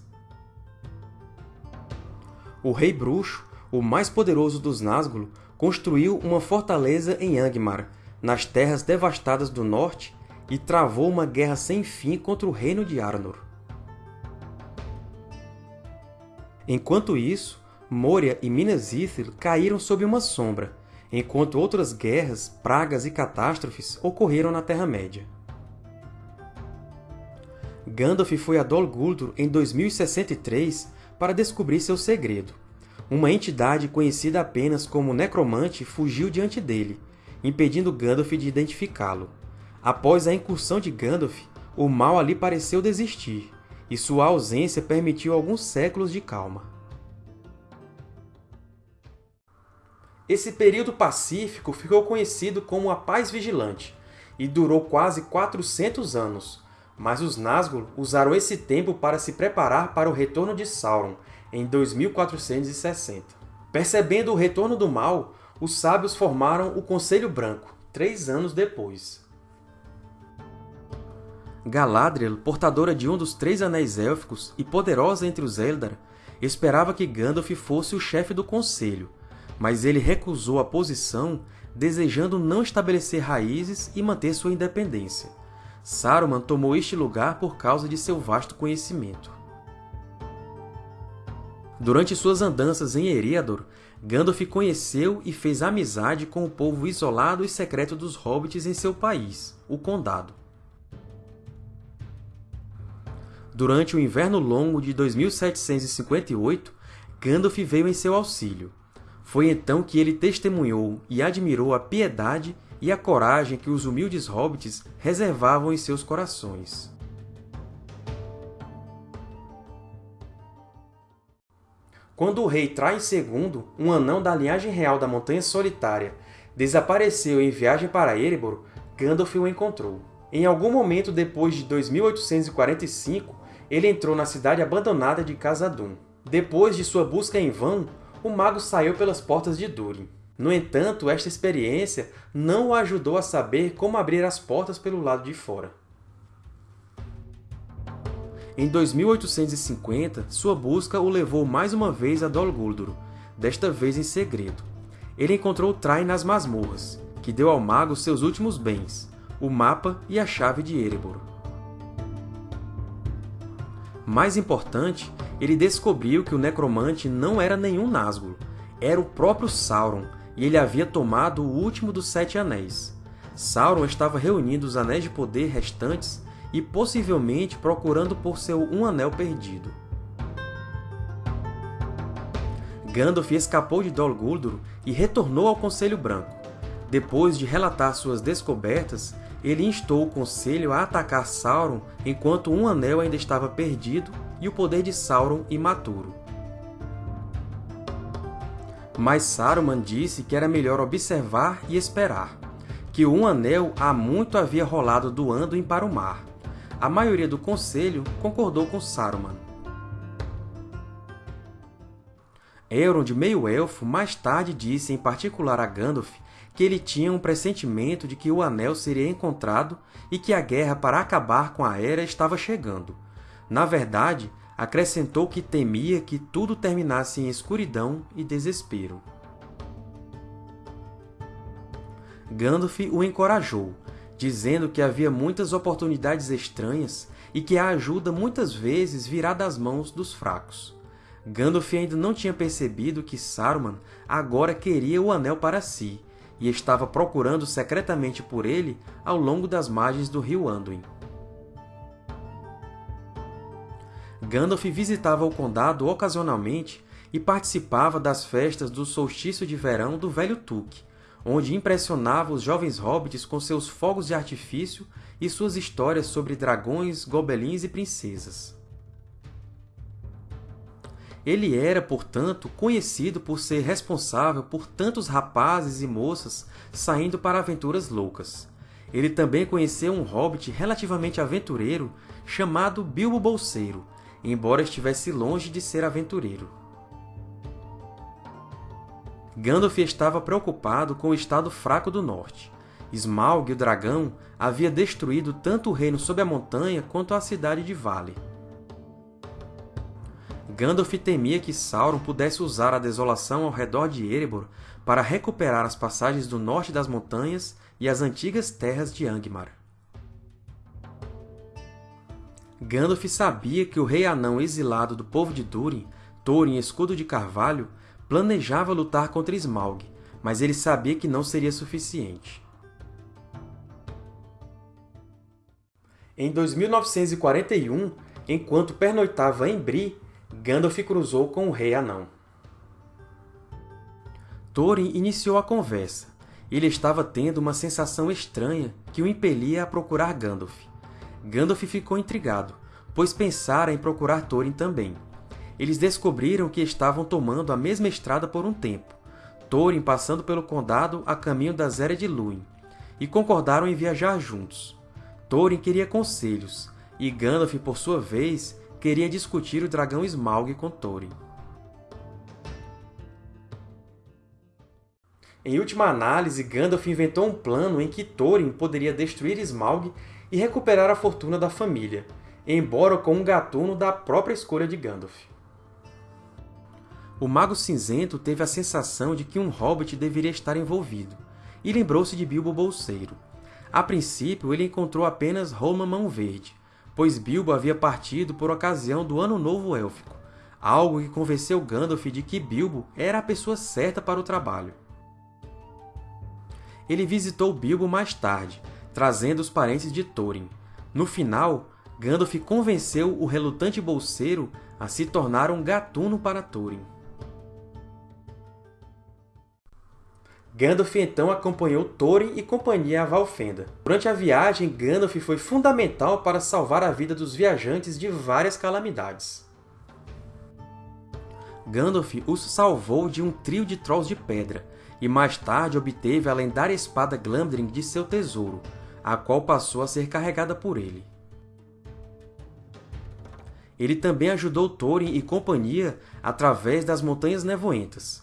O Rei Bruxo, o mais poderoso dos Nazgûl, construiu uma fortaleza em Angmar, nas terras devastadas do norte, e travou uma guerra sem fim contra o reino de Arnor. Enquanto isso, Moria e Minas Ithil caíram sob uma sombra, enquanto outras guerras, pragas e catástrofes ocorreram na Terra-média. Gandalf foi a Dol Guldur em 2063 para descobrir seu segredo. Uma entidade conhecida apenas como Necromante fugiu diante dele, impedindo Gandalf de identificá-lo. Após a incursão de Gandalf, o mal ali pareceu desistir, e sua ausência permitiu alguns séculos de calma. Esse período pacífico ficou conhecido como a Paz Vigilante e durou quase 400 anos, mas os Nazgûl usaram esse tempo para se preparar para o retorno de Sauron, em 2460. Percebendo o retorno do mal, os sábios formaram o Conselho Branco, três anos depois. Galadriel, portadora de um dos três Anéis Élficos e poderosa entre os Eldar, esperava que Gandalf fosse o chefe do Conselho, mas ele recusou a posição, desejando não estabelecer raízes e manter sua independência. Saruman tomou este lugar por causa de seu vasto conhecimento. Durante suas andanças em Eriador, Gandalf conheceu e fez amizade com o povo isolado e secreto dos Hobbits em seu país, o Condado. Durante o Inverno Longo de 2758, Gandalf veio em seu auxílio. Foi então que ele testemunhou e admirou a piedade e a coragem que os humildes hobbits reservavam em seus corações. Quando o rei Traim II, um anão da linhagem real da Montanha Solitária, desapareceu em viagem para Erebor, Gandalf o encontrou. Em algum momento depois de 2845, ele entrou na cidade abandonada de Khazad-dûm. Depois de sua busca em vão, o mago saiu pelas portas de Durin. No entanto, esta experiência não o ajudou a saber como abrir as portas pelo lado de fora. Em 2850, sua busca o levou mais uma vez a Dol Guldur, desta vez em segredo. Ele encontrou Train nas masmorras, que deu ao mago seus últimos bens, o mapa e a chave de Erebor. Mais importante, ele descobriu que o Necromante não era nenhum Nazgûl, era o próprio Sauron, e ele havia tomado o último dos Sete Anéis. Sauron estava reunindo os Anéis de Poder restantes e possivelmente procurando por seu Um Anel perdido. Gandalf escapou de Dol Guldur e retornou ao Conselho Branco. Depois de relatar suas descobertas, ele instou o Conselho a atacar Sauron enquanto um anel ainda estava perdido e o poder de Sauron imaturo. Mas Saruman disse que era melhor observar e esperar, que o Um Anel há muito havia rolado do Anduin para o mar. A maioria do Conselho concordou com Saruman. Elrond, meio-elfo, mais tarde disse em particular a Gandalf que ele tinha um pressentimento de que o Anel seria encontrado e que a guerra para acabar com a Era estava chegando. Na verdade, acrescentou que temia que tudo terminasse em escuridão e desespero. Gandalf o encorajou, dizendo que havia muitas oportunidades estranhas e que a ajuda muitas vezes virá das mãos dos fracos. Gandalf ainda não tinha percebido que Saruman agora queria o Anel para si, e estava procurando secretamente por ele ao longo das margens do rio Anduin. Gandalf visitava o Condado ocasionalmente e participava das festas do solstício de verão do Velho Tuque, onde impressionava os jovens hobbits com seus fogos de artifício e suas histórias sobre dragões, gobelins e princesas. Ele era, portanto, conhecido por ser responsável por tantos rapazes e moças saindo para aventuras loucas. Ele também conheceu um hobbit relativamente aventureiro chamado Bilbo Bolseiro, embora estivesse longe de ser aventureiro. Gandalf estava preocupado com o estado fraco do norte. Smaug, o dragão, havia destruído tanto o reino sob a montanha quanto a cidade de Vale. Gandalf temia que Sauron pudesse usar a desolação ao redor de Erebor para recuperar as passagens do norte das montanhas e as antigas terras de Angmar. Gandalf sabia que o Rei Anão exilado do povo de Durin, Thorin Escudo de Carvalho, planejava lutar contra Smaug, mas ele sabia que não seria suficiente. Em 2941, enquanto pernoitava em Bree, Gandalf cruzou com o Rei Anão. Thorin iniciou a conversa. Ele estava tendo uma sensação estranha que o impelia a procurar Gandalf. Gandalf ficou intrigado, pois pensara em procurar Thorin também. Eles descobriram que estavam tomando a mesma estrada por um tempo, Thorin passando pelo condado a caminho da Zéria de Lúin, e concordaram em viajar juntos. Thorin queria conselhos, e Gandalf, por sua vez, queria discutir o dragão Smaug com Thorin. Em última análise, Gandalf inventou um plano em que Thorin poderia destruir Smaug e recuperar a fortuna da família, embora com um gatuno da própria escolha de Gandalf. O Mago Cinzento teve a sensação de que um hobbit deveria estar envolvido, e lembrou-se de Bilbo Bolseiro. A princípio, ele encontrou apenas Roma Mão Verde, pois Bilbo havia partido por ocasião do Ano Novo Élfico, algo que convenceu Gandalf de que Bilbo era a pessoa certa para o trabalho. Ele visitou Bilbo mais tarde, trazendo os parentes de Thorin. No final, Gandalf convenceu o relutante bolseiro a se tornar um gatuno para Thorin. Gandalf então acompanhou Thorin e companhia a Valfenda. Durante a viagem, Gandalf foi fundamental para salvar a vida dos viajantes de várias calamidades. Gandalf os salvou de um trio de Trolls de pedra, e mais tarde obteve a lendária espada Glamdring de seu tesouro, a qual passou a ser carregada por ele. Ele também ajudou Thorin e companhia através das Montanhas Nevoentas.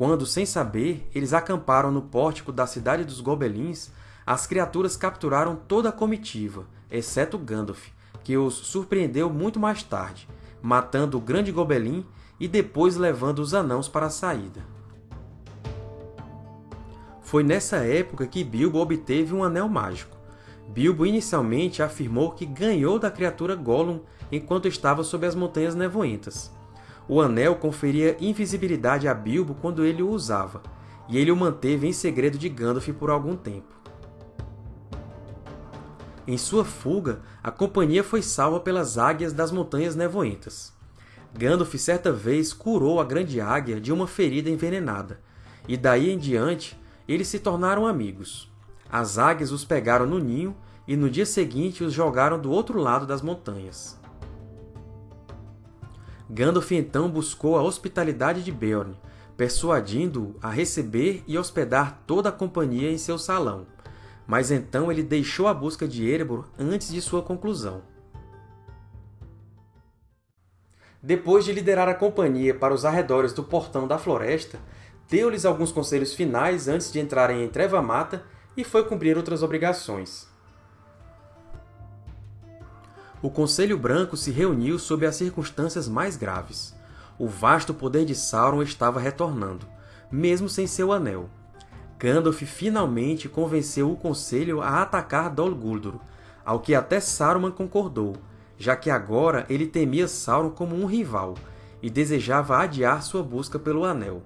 Quando, sem saber, eles acamparam no pórtico da Cidade dos Gobelins, as criaturas capturaram toda a comitiva, exceto Gandalf, que os surpreendeu muito mais tarde, matando o Grande Gobelin e depois levando os Anãos para a saída. Foi nessa época que Bilbo obteve um Anel Mágico. Bilbo inicialmente afirmou que ganhou da criatura Gollum enquanto estava sob as Montanhas Nevoentas, o anel conferia invisibilidade a Bilbo quando ele o usava, e ele o manteve em segredo de Gandalf por algum tempo. Em sua fuga, a companhia foi salva pelas Águias das Montanhas Nevoentas. Gandalf certa vez curou a Grande Águia de uma ferida envenenada, e daí em diante eles se tornaram amigos. As águias os pegaram no ninho e no dia seguinte os jogaram do outro lado das montanhas. Gandalf então buscou a hospitalidade de Beorn, persuadindo-o a receber e hospedar toda a companhia em seu salão, mas então ele deixou a busca de Erebor antes de sua conclusão. Depois de liderar a companhia para os arredores do Portão da Floresta, deu-lhes alguns conselhos finais antes de entrarem em Treva Mata e foi cumprir outras obrigações o Conselho Branco se reuniu sob as circunstâncias mais graves. O vasto poder de Sauron estava retornando, mesmo sem seu anel. Gandalf finalmente convenceu o Conselho a atacar Dol Guldur, ao que até Saruman concordou, já que agora ele temia Sauron como um rival e desejava adiar sua busca pelo Anel.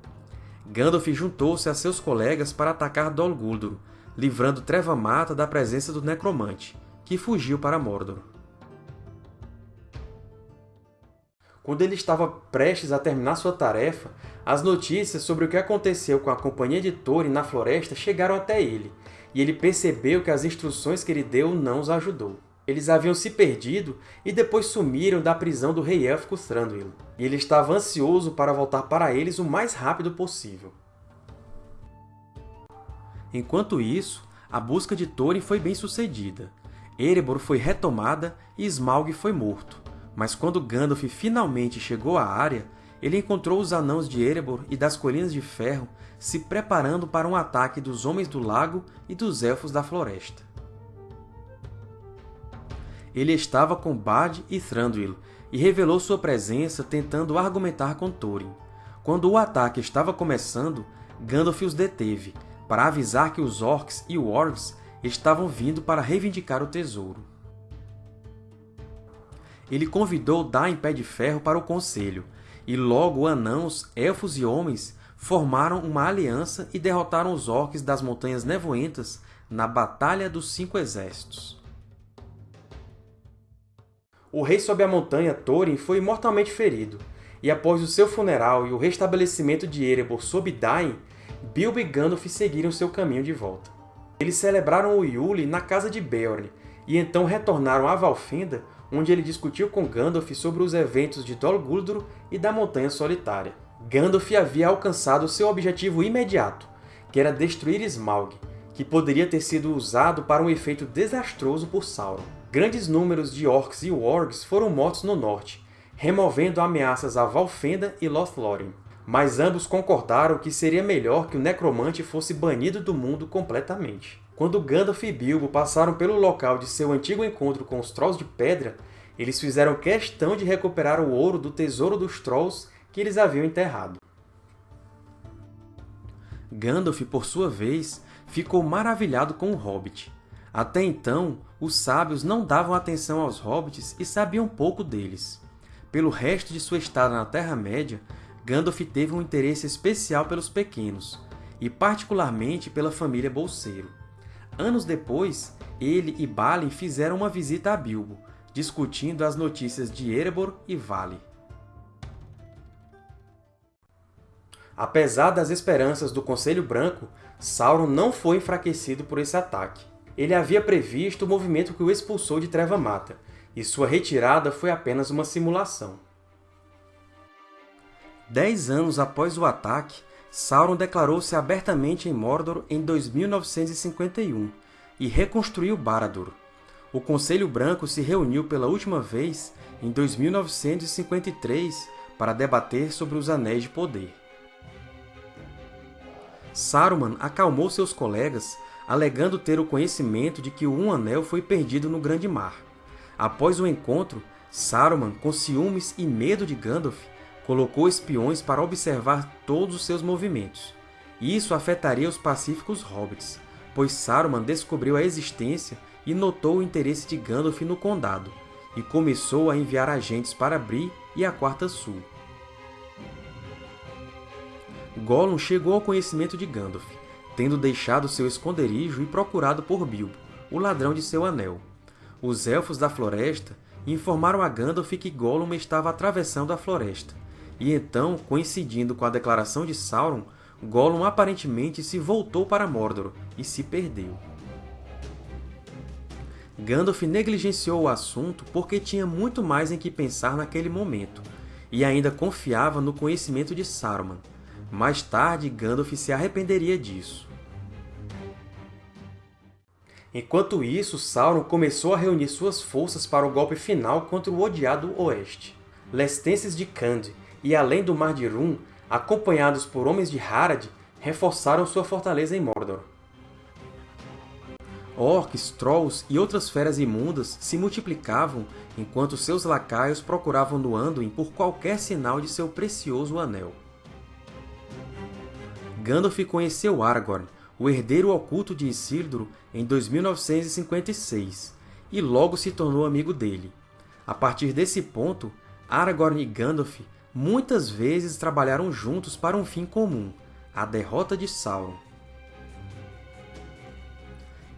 Gandalf juntou-se a seus colegas para atacar Dol Guldur, livrando Treva Mata da presença do Necromante, que fugiu para Mordor. Quando ele estava prestes a terminar sua tarefa, as notícias sobre o que aconteceu com a Companhia de Thorin na floresta chegaram até ele, e ele percebeu que as instruções que ele deu não os ajudou. Eles haviam se perdido e depois sumiram da prisão do rei élfico Thranduil, e ele estava ansioso para voltar para eles o mais rápido possível. Enquanto isso, a busca de Thorin foi bem sucedida. Erebor foi retomada e Smaug foi morto. Mas quando Gandalf finalmente chegou à área, ele encontrou os Anãos de Erebor e das Colinas de Ferro se preparando para um ataque dos Homens do Lago e dos Elfos da Floresta. Ele estava com Bard e Thranduil e revelou sua presença tentando argumentar com Thorin. Quando o ataque estava começando, Gandalf os deteve, para avisar que os Orcs e Wargs estavam vindo para reivindicar o tesouro ele convidou Dain Pé de Ferro para o conselho, e logo anãos, elfos e homens formaram uma aliança e derrotaram os orcs das Montanhas Nevoentas na Batalha dos Cinco Exércitos. O rei sob a montanha, Thorin, foi mortalmente ferido, e após o seu funeral e o restabelecimento de Erebor sob Dain, Bilbo e Gandalf seguiram seu caminho de volta. Eles celebraram o Yule na casa de Beorn, e então retornaram a Valfenda onde ele discutiu com Gandalf sobre os eventos de Dol Guldur e da Montanha Solitária. Gandalf havia alcançado seu objetivo imediato, que era destruir Smaug, que poderia ter sido usado para um efeito desastroso por Sauron. Grandes números de Orcs e Wargs foram mortos no norte, removendo ameaças a Valfenda e Lothlórien. Mas ambos concordaram que seria melhor que o Necromante fosse banido do mundo completamente. Quando Gandalf e Bilbo passaram pelo local de seu antigo encontro com os Trolls de Pedra, eles fizeram questão de recuperar o ouro do tesouro dos Trolls que eles haviam enterrado. Gandalf, por sua vez, ficou maravilhado com o Hobbit. Até então, os sábios não davam atenção aos Hobbits e sabiam pouco deles. Pelo resto de sua estada na Terra-média, Gandalf teve um interesse especial pelos pequenos, e particularmente pela família Bolseiro. Anos depois, ele e Balin fizeram uma visita a Bilbo, discutindo as notícias de Erebor e Vale. Apesar das esperanças do Conselho Branco, Sauron não foi enfraquecido por esse ataque. Ele havia previsto o movimento que o expulsou de Treva Mata, e sua retirada foi apenas uma simulação. Dez anos após o ataque, Sauron declarou-se abertamente em Mordor em 2951 e reconstruiu Barad-dûr. O Conselho Branco se reuniu pela última vez em 2953 para debater sobre os Anéis de Poder. Saruman acalmou seus colegas, alegando ter o conhecimento de que o Um Anel foi perdido no Grande Mar. Após o encontro, Saruman, com ciúmes e medo de Gandalf, colocou espiões para observar todos os seus movimentos. Isso afetaria os pacíficos hobbits, pois Saruman descobriu a existência e notou o interesse de Gandalf no Condado, e começou a enviar agentes para Bree e a Quarta Sul. Gollum chegou ao conhecimento de Gandalf, tendo deixado seu esconderijo e procurado por Bilbo, o ladrão de seu anel. Os Elfos da Floresta informaram a Gandalf que Gollum estava atravessando a floresta, e então, coincidindo com a declaração de Sauron, Gollum aparentemente se voltou para Mordor e se perdeu. Gandalf negligenciou o assunto porque tinha muito mais em que pensar naquele momento, e ainda confiava no conhecimento de Saruman. Mais tarde, Gandalf se arrependeria disso. Enquanto isso, Sauron começou a reunir suas forças para o golpe final contra o odiado Oeste. Lestenses de Khand e além do Mar de Rum, acompanhados por homens de Harad, reforçaram sua fortaleza em Mordor. Orcs, Trolls e outras feras imundas se multiplicavam enquanto seus lacaios procuravam no Anduin por qualquer sinal de seu precioso anel. Gandalf conheceu Aragorn, o herdeiro oculto de Isildur, em 2956, e logo se tornou amigo dele. A partir desse ponto, Aragorn e Gandalf muitas vezes trabalharam juntos para um fim comum, a derrota de Sauron.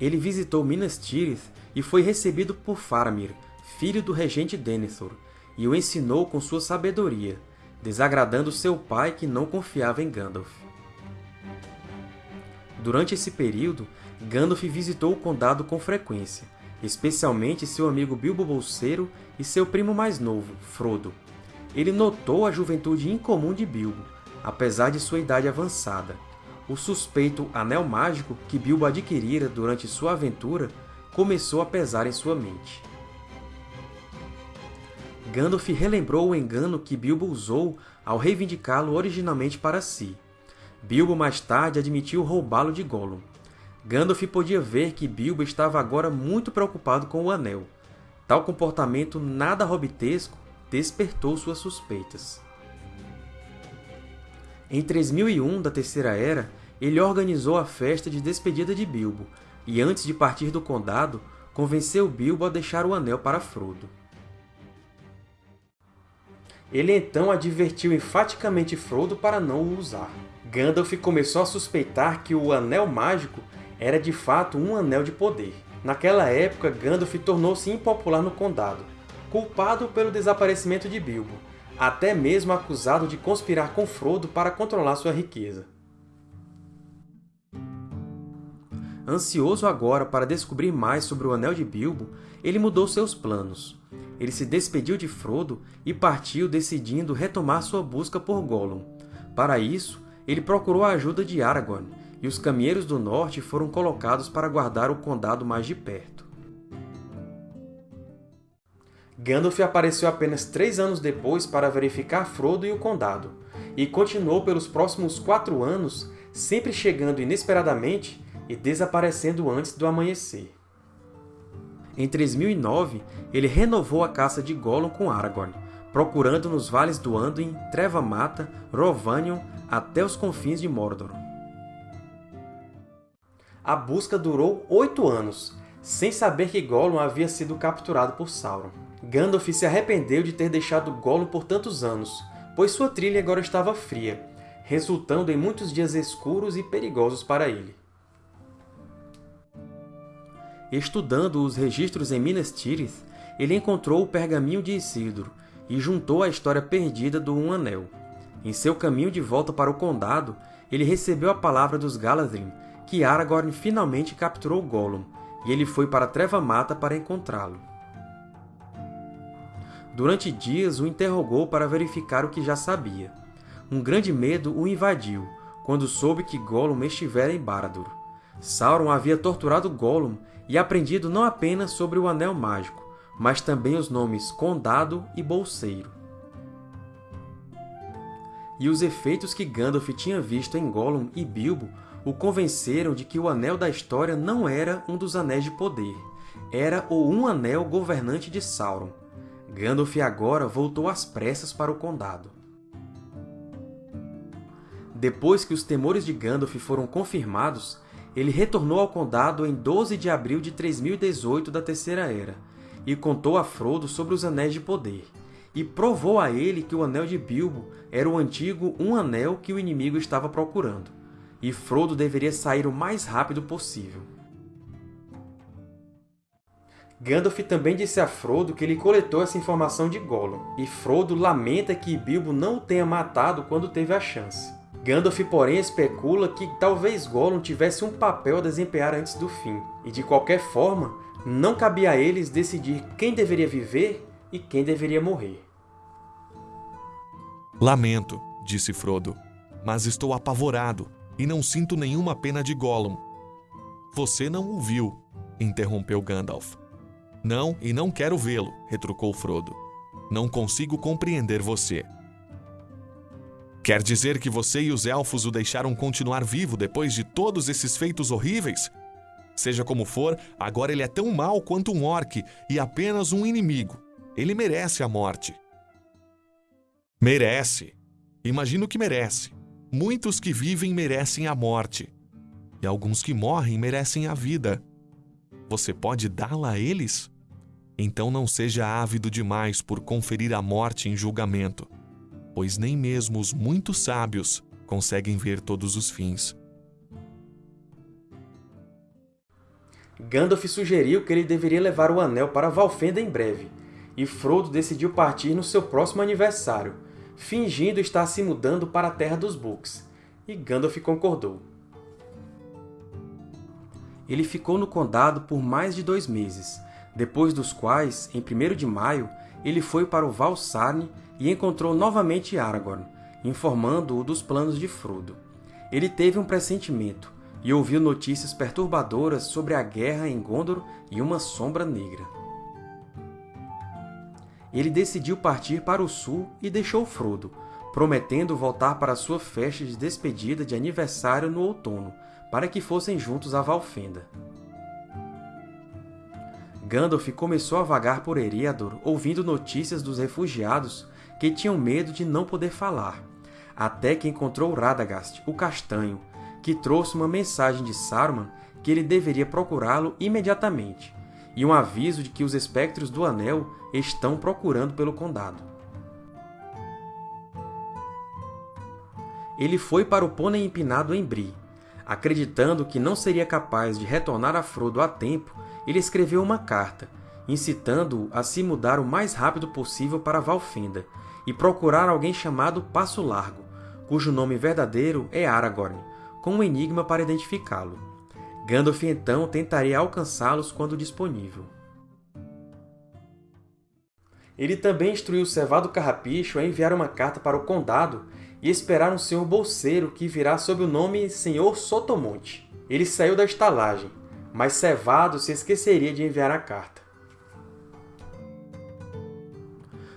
Ele visitou Minas Tirith e foi recebido por Faramir, filho do regente Denethor, e o ensinou com sua sabedoria, desagradando seu pai que não confiava em Gandalf. Durante esse período, Gandalf visitou o Condado com frequência, especialmente seu amigo Bilbo Bolseiro e seu primo mais novo, Frodo. Ele notou a juventude incomum de Bilbo, apesar de sua idade avançada. O suspeito Anel Mágico que Bilbo adquirira durante sua aventura começou a pesar em sua mente. Gandalf relembrou o engano que Bilbo usou ao reivindicá-lo originalmente para si. Bilbo mais tarde admitiu roubá-lo de Gollum. Gandalf podia ver que Bilbo estava agora muito preocupado com o Anel. Tal comportamento nada hobbitesco despertou suas suspeitas. Em 3001 da Terceira Era, ele organizou a festa de despedida de Bilbo, e antes de partir do Condado, convenceu Bilbo a deixar o Anel para Frodo. Ele então advertiu enfaticamente Frodo para não o usar. Gandalf começou a suspeitar que o Anel Mágico era de fato um Anel de Poder. Naquela época, Gandalf tornou-se impopular no Condado, culpado pelo desaparecimento de Bilbo, até mesmo acusado de conspirar com Frodo para controlar sua riqueza. Ansioso agora para descobrir mais sobre o Anel de Bilbo, ele mudou seus planos ele se despediu de Frodo e partiu decidindo retomar sua busca por Gollum. Para isso, ele procurou a ajuda de Aragorn, e os Caminheiros do Norte foram colocados para guardar o Condado mais de perto. Gandalf apareceu apenas três anos depois para verificar Frodo e o Condado, e continuou pelos próximos quatro anos, sempre chegando inesperadamente e desaparecendo antes do amanhecer. Em 3009, ele renovou a caça de Gollum com Aragorn, procurando nos vales do Anduin, Treva-Mata, Rhovanion, até os confins de Mordor. A busca durou oito anos, sem saber que Gollum havia sido capturado por Sauron. Gandalf se arrependeu de ter deixado Gollum por tantos anos, pois sua trilha agora estava fria, resultando em muitos dias escuros e perigosos para ele. Estudando os registros em Minas Tirith, ele encontrou o pergaminho de Isildur e juntou a história perdida do Um Anel. Em seu caminho de volta para o Condado, ele recebeu a palavra dos Galadrim que Aragorn finalmente capturou Gollum, e ele foi para Treva-Mata para encontrá-lo. Durante dias o interrogou para verificar o que já sabia. Um grande medo o invadiu, quando soube que Gollum estivera em Barad-dûr. Sauron havia torturado Gollum e aprendido não apenas sobre o Anel Mágico, mas também os nomes Condado e Bolseiro. E os efeitos que Gandalf tinha visto em Gollum e Bilbo o convenceram de que o Anel da História não era um dos Anéis de Poder, era o Um Anel governante de Sauron. Gandalf agora voltou às pressas para o Condado. Depois que os temores de Gandalf foram confirmados, ele retornou ao Condado em 12 de abril de 3018 da Terceira Era, e contou a Frodo sobre os Anéis de Poder, e provou a ele que o Anel de Bilbo era o antigo Um Anel que o inimigo estava procurando, e Frodo deveria sair o mais rápido possível. Gandalf também disse a Frodo que ele coletou essa informação de Gollum, e Frodo lamenta que Bilbo não o tenha matado quando teve a chance. Gandalf, porém, especula que talvez Gollum tivesse um papel a desempenhar antes do fim, e de qualquer forma, não cabia a eles decidir quem deveria viver e quem deveria morrer. Lamento, disse Frodo, mas estou apavorado e não sinto nenhuma pena de Gollum. Você não o viu, interrompeu Gandalf. Não, e não quero vê-lo, retrucou Frodo. Não consigo compreender você. Quer dizer que você e os Elfos o deixaram continuar vivo depois de todos esses feitos horríveis? Seja como for, agora ele é tão mau quanto um orc e apenas um inimigo. Ele merece a morte. Merece. Imagino que merece. Muitos que vivem merecem a morte. E alguns que morrem merecem a vida. Você pode dá-la a eles? Então não seja ávido demais por conferir a morte em julgamento pois nem mesmo os muito sábios conseguem ver todos os fins. Gandalf sugeriu que ele deveria levar o Anel para Valfenda em breve, e Frodo decidiu partir no seu próximo aniversário, fingindo estar se mudando para a Terra dos Books, e Gandalf concordou. Ele ficou no Condado por mais de dois meses, depois dos quais, em 1 de maio, ele foi para o Val Sarne e encontrou novamente Aragorn, informando-o dos planos de Frodo. Ele teve um pressentimento e ouviu notícias perturbadoras sobre a guerra em Gondor e uma sombra negra. Ele decidiu partir para o sul e deixou Frodo, prometendo voltar para sua festa de despedida de aniversário no outono, para que fossem juntos a Valfenda. Gandalf começou a vagar por Eriador, ouvindo notícias dos refugiados que tinham medo de não poder falar, até que encontrou Radagast, o Castanho, que trouxe uma mensagem de Saruman que ele deveria procurá-lo imediatamente, e um aviso de que os espectros do Anel estão procurando pelo Condado. Ele foi para o pônei empinado em Bree. Acreditando que não seria capaz de retornar a Frodo a tempo, ele escreveu uma carta, incitando-o a se mudar o mais rápido possível para Valfenda, e procurar alguém chamado Passo Largo, cujo nome verdadeiro é Aragorn, com um enigma para identificá-lo. Gandalf então tentaria alcançá-los quando disponível. Ele também instruiu o Cevado Carrapicho a enviar uma carta para o Condado e esperar um senhor bolseiro que virá sob o nome Senhor Sotomonte. Ele saiu da estalagem, mas Cevado se esqueceria de enviar a carta.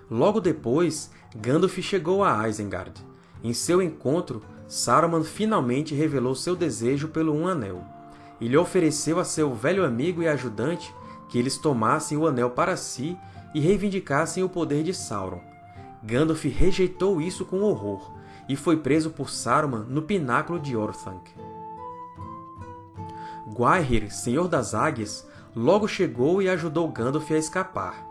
Logo depois, Gandalf chegou a Isengard. Em seu encontro, Saruman finalmente revelou seu desejo pelo Um Anel, e lhe ofereceu a seu velho amigo e ajudante que eles tomassem o Anel para si e reivindicassem o poder de Sauron. Gandalf rejeitou isso com horror, e foi preso por Saruman no pináculo de Orthanc. Gwaihir, Senhor das Águias, logo chegou e ajudou Gandalf a escapar.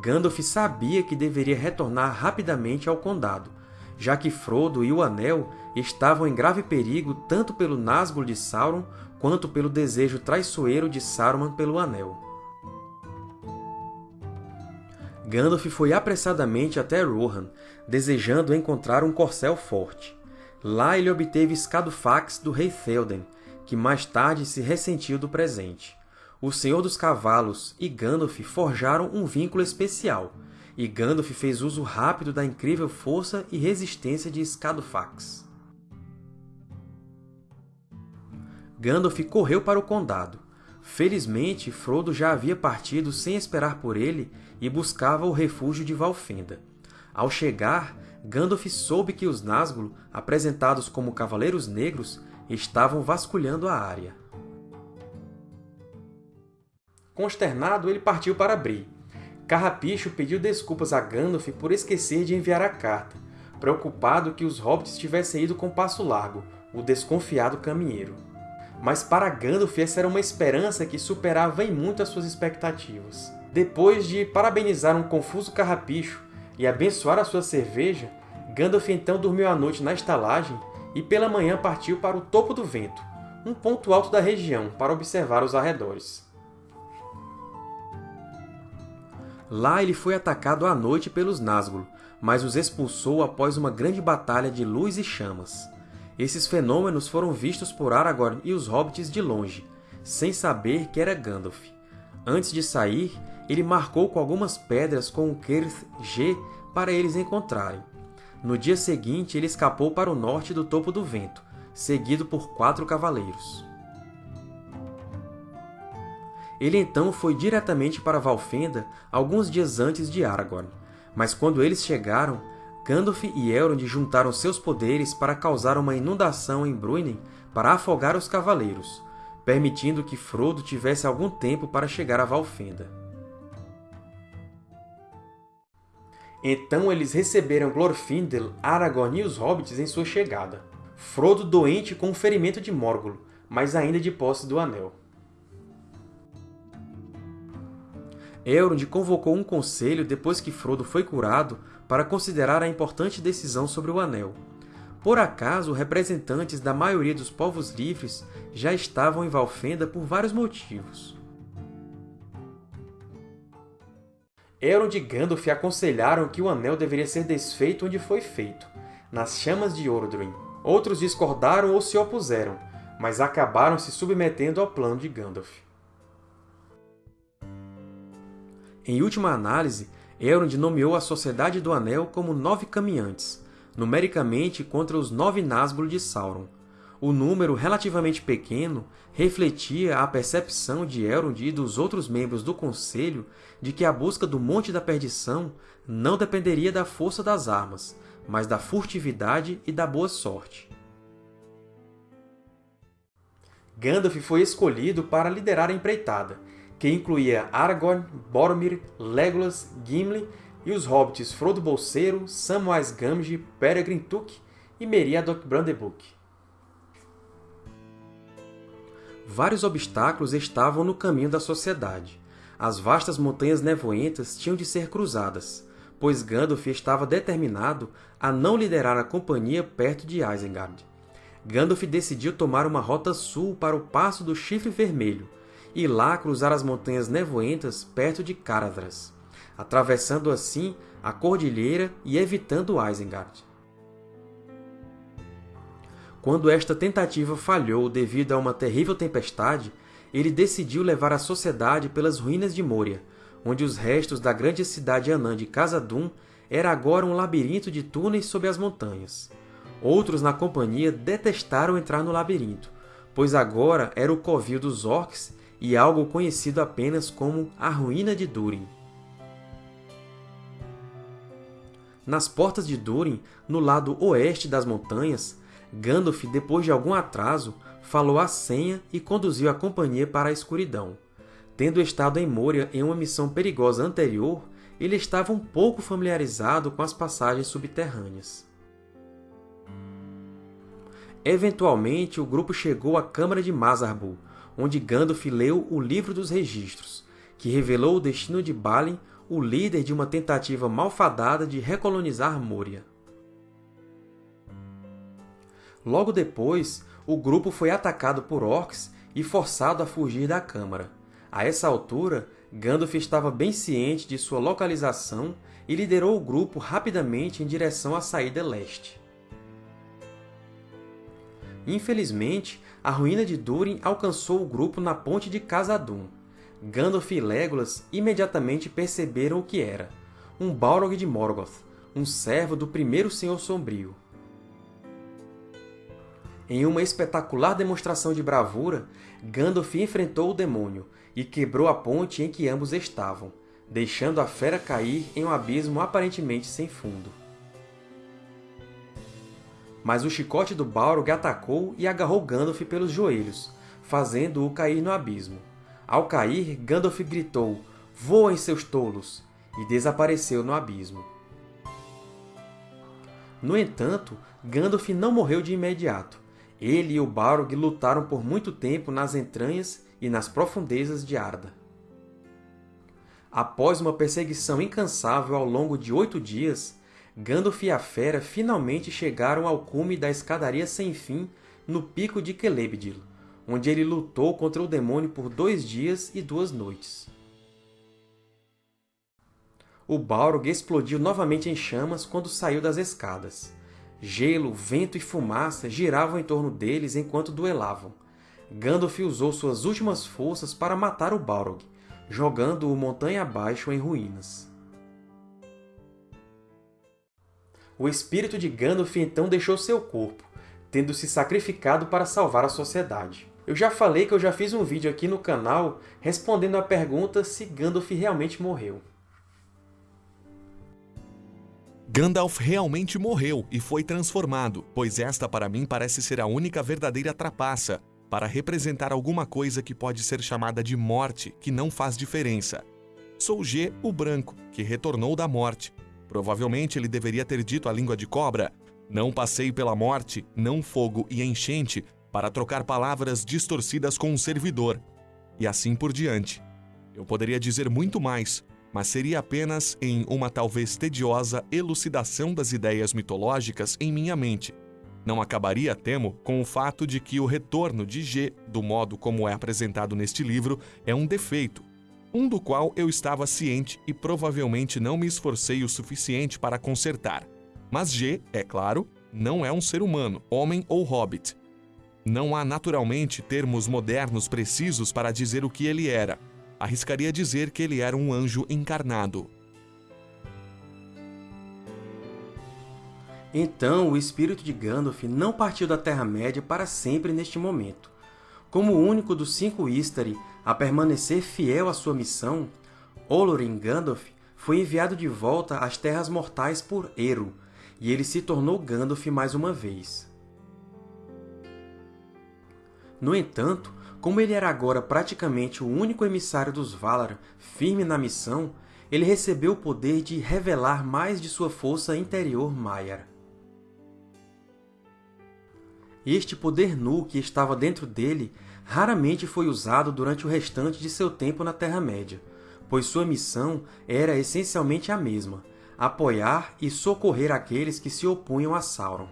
Gandalf sabia que deveria retornar rapidamente ao Condado, já que Frodo e o Anel estavam em grave perigo tanto pelo Nazgûl de Sauron quanto pelo desejo traiçoeiro de Saruman pelo Anel. Gandalf foi apressadamente até Rohan, desejando encontrar um corcel forte. Lá ele obteve Escadofax do rei Théoden, que mais tarde se ressentiu do presente. O Senhor dos Cavalos e Gandalf forjaram um vínculo especial, e Gandalf fez uso rápido da incrível força e resistência de Escadofax. Gandalf correu para o Condado. Felizmente, Frodo já havia partido sem esperar por ele e buscava o refúgio de Valfenda. Ao chegar, Gandalf soube que os Nazgûl, apresentados como Cavaleiros Negros, estavam vasculhando a área. Consternado, ele partiu para Bree. Carrapicho pediu desculpas a Gandalf por esquecer de enviar a carta, preocupado que os hobbits tivessem ido com Passo Largo, o desconfiado caminheiro. Mas para Gandalf essa era uma esperança que superava em muito as suas expectativas. Depois de parabenizar um confuso carrapicho e abençoar a sua cerveja, Gandalf então dormiu a noite na estalagem e pela manhã partiu para o Topo do Vento, um ponto alto da região, para observar os arredores. Lá ele foi atacado à noite pelos Nazgûl, mas os expulsou após uma grande batalha de luz e chamas. Esses fenômenos foram vistos por Aragorn e os hobbits de longe, sem saber que era Gandalf. Antes de sair, ele marcou com algumas pedras com o Cirith G para eles encontrarem. No dia seguinte, ele escapou para o norte do Topo do Vento, seguido por quatro cavaleiros. Ele então foi diretamente para Valfenda alguns dias antes de Aragorn, mas quando eles chegaram, Gandalf e Elrond juntaram seus poderes para causar uma inundação em Bruinen para afogar os cavaleiros, permitindo que Frodo tivesse algum tempo para chegar a Valfenda. Então eles receberam Glorfindel, Aragorn e os Hobbits em sua chegada. Frodo doente com um ferimento de Morgul, mas ainda de posse do Anel. Elrond convocou um conselho depois que Frodo foi curado para considerar a importante decisão sobre o Anel. Por acaso, representantes da maioria dos povos livres já estavam em Valfenda por vários motivos. Elrond e Gandalf aconselharam que o Anel deveria ser desfeito onde foi feito, nas chamas de Orodruin. Outros discordaram ou se opuseram, mas acabaram se submetendo ao plano de Gandalf. Em última análise, Elrond nomeou a Sociedade do Anel como Nove Caminhantes, numericamente contra os Nove Nazgûl de Sauron. O número relativamente pequeno refletia a percepção de Elrond e dos outros membros do Conselho de que a busca do Monte da Perdição não dependeria da força das armas, mas da furtividade e da boa sorte. Gandalf foi escolhido para liderar a empreitada, que incluía Aragorn, Boromir, Legolas, Gimli e os hobbits Frodo Bolseiro, Samwise Gamgee, Peregrin Took e Meriadoc Brandenburg. Vários obstáculos estavam no caminho da sociedade. As vastas montanhas nevoentas tinham de ser cruzadas, pois Gandalf estava determinado a não liderar a companhia perto de Isengard. Gandalf decidiu tomar uma rota sul para o Passo do Chifre Vermelho, e lá cruzar as montanhas nevoentas perto de Caradhras, atravessando assim a cordilheira e evitando Isengard. Quando esta tentativa falhou devido a uma terrível tempestade, ele decidiu levar a sociedade pelas ruínas de Moria, onde os restos da grande cidade anã de Khazad-dûm era agora um labirinto de túneis sob as montanhas. Outros na companhia detestaram entrar no labirinto, pois agora era o covil dos orcs e algo conhecido apenas como a Ruína de Durin. Nas portas de Durin, no lado oeste das montanhas, Gandalf, depois de algum atraso, falou a senha e conduziu a companhia para a escuridão. Tendo estado em Moria em uma missão perigosa anterior, ele estava um pouco familiarizado com as passagens subterrâneas. Eventualmente, o grupo chegou à Câmara de Mazarbul, onde Gandalf leu o Livro dos Registros, que revelou o destino de Balin, o líder de uma tentativa malfadada de recolonizar Moria. Logo depois, o grupo foi atacado por orcs e forçado a fugir da Câmara. A essa altura, Gandalf estava bem ciente de sua localização e liderou o grupo rapidamente em direção à saída leste. Infelizmente, a ruína de Durin alcançou o grupo na ponte de Khazad-dûm. Gandalf e Legolas imediatamente perceberam o que era. Um Balrog de Morgoth, um servo do primeiro Senhor Sombrio. Em uma espetacular demonstração de bravura, Gandalf enfrentou o demônio e quebrou a ponte em que ambos estavam, deixando a fera cair em um abismo aparentemente sem fundo mas o chicote do Balrog atacou e agarrou Gandalf pelos joelhos, fazendo-o cair no abismo. Ao cair, Gandalf gritou, Voem, seus tolos! e desapareceu no abismo. No entanto, Gandalf não morreu de imediato. Ele e o Balrog lutaram por muito tempo nas entranhas e nas profundezas de Arda. Após uma perseguição incansável ao longo de oito dias, Gandalf e a Fera finalmente chegaram ao cume da escadaria sem fim no pico de Celebdil, onde ele lutou contra o demônio por dois dias e duas noites. O Balrog explodiu novamente em chamas quando saiu das escadas. Gelo, vento e fumaça giravam em torno deles enquanto duelavam. Gandalf usou suas últimas forças para matar o Balrog, jogando-o montanha abaixo em ruínas. o espírito de Gandalf então deixou seu corpo, tendo se sacrificado para salvar a sociedade. Eu já falei que eu já fiz um vídeo aqui no canal respondendo à pergunta se Gandalf realmente morreu. Gandalf realmente morreu e foi transformado, pois esta para mim parece ser a única verdadeira trapaça para representar alguma coisa que pode ser chamada de morte, que não faz diferença. Sou G, o branco, que retornou da morte, Provavelmente ele deveria ter dito a língua de cobra: Não passei pela morte, não fogo e enchente, para trocar palavras distorcidas com um servidor. E assim por diante. Eu poderia dizer muito mais, mas seria apenas em uma talvez tediosa elucidação das ideias mitológicas em minha mente. Não acabaria, temo, com o fato de que o retorno de G, do modo como é apresentado neste livro, é um defeito, um do qual eu estava ciente e provavelmente não me esforcei o suficiente para consertar. Mas G, é claro, não é um ser humano, homem ou hobbit. Não há naturalmente termos modernos precisos para dizer o que ele era. Arriscaria dizer que ele era um anjo encarnado. Então, o espírito de Gandalf não partiu da Terra-média para sempre neste momento. Como o único dos cinco Istari a permanecer fiel à sua missão, Olorin Gandalf foi enviado de volta às Terras Mortais por Eru, e ele se tornou Gandalf mais uma vez. No entanto, como ele era agora praticamente o único emissário dos Valar firme na missão, ele recebeu o poder de revelar mais de sua força interior Maiar. Este poder nu que estava dentro dele raramente foi usado durante o restante de seu tempo na Terra-média, pois sua missão era essencialmente a mesma, apoiar e socorrer aqueles que se opunham a Sauron.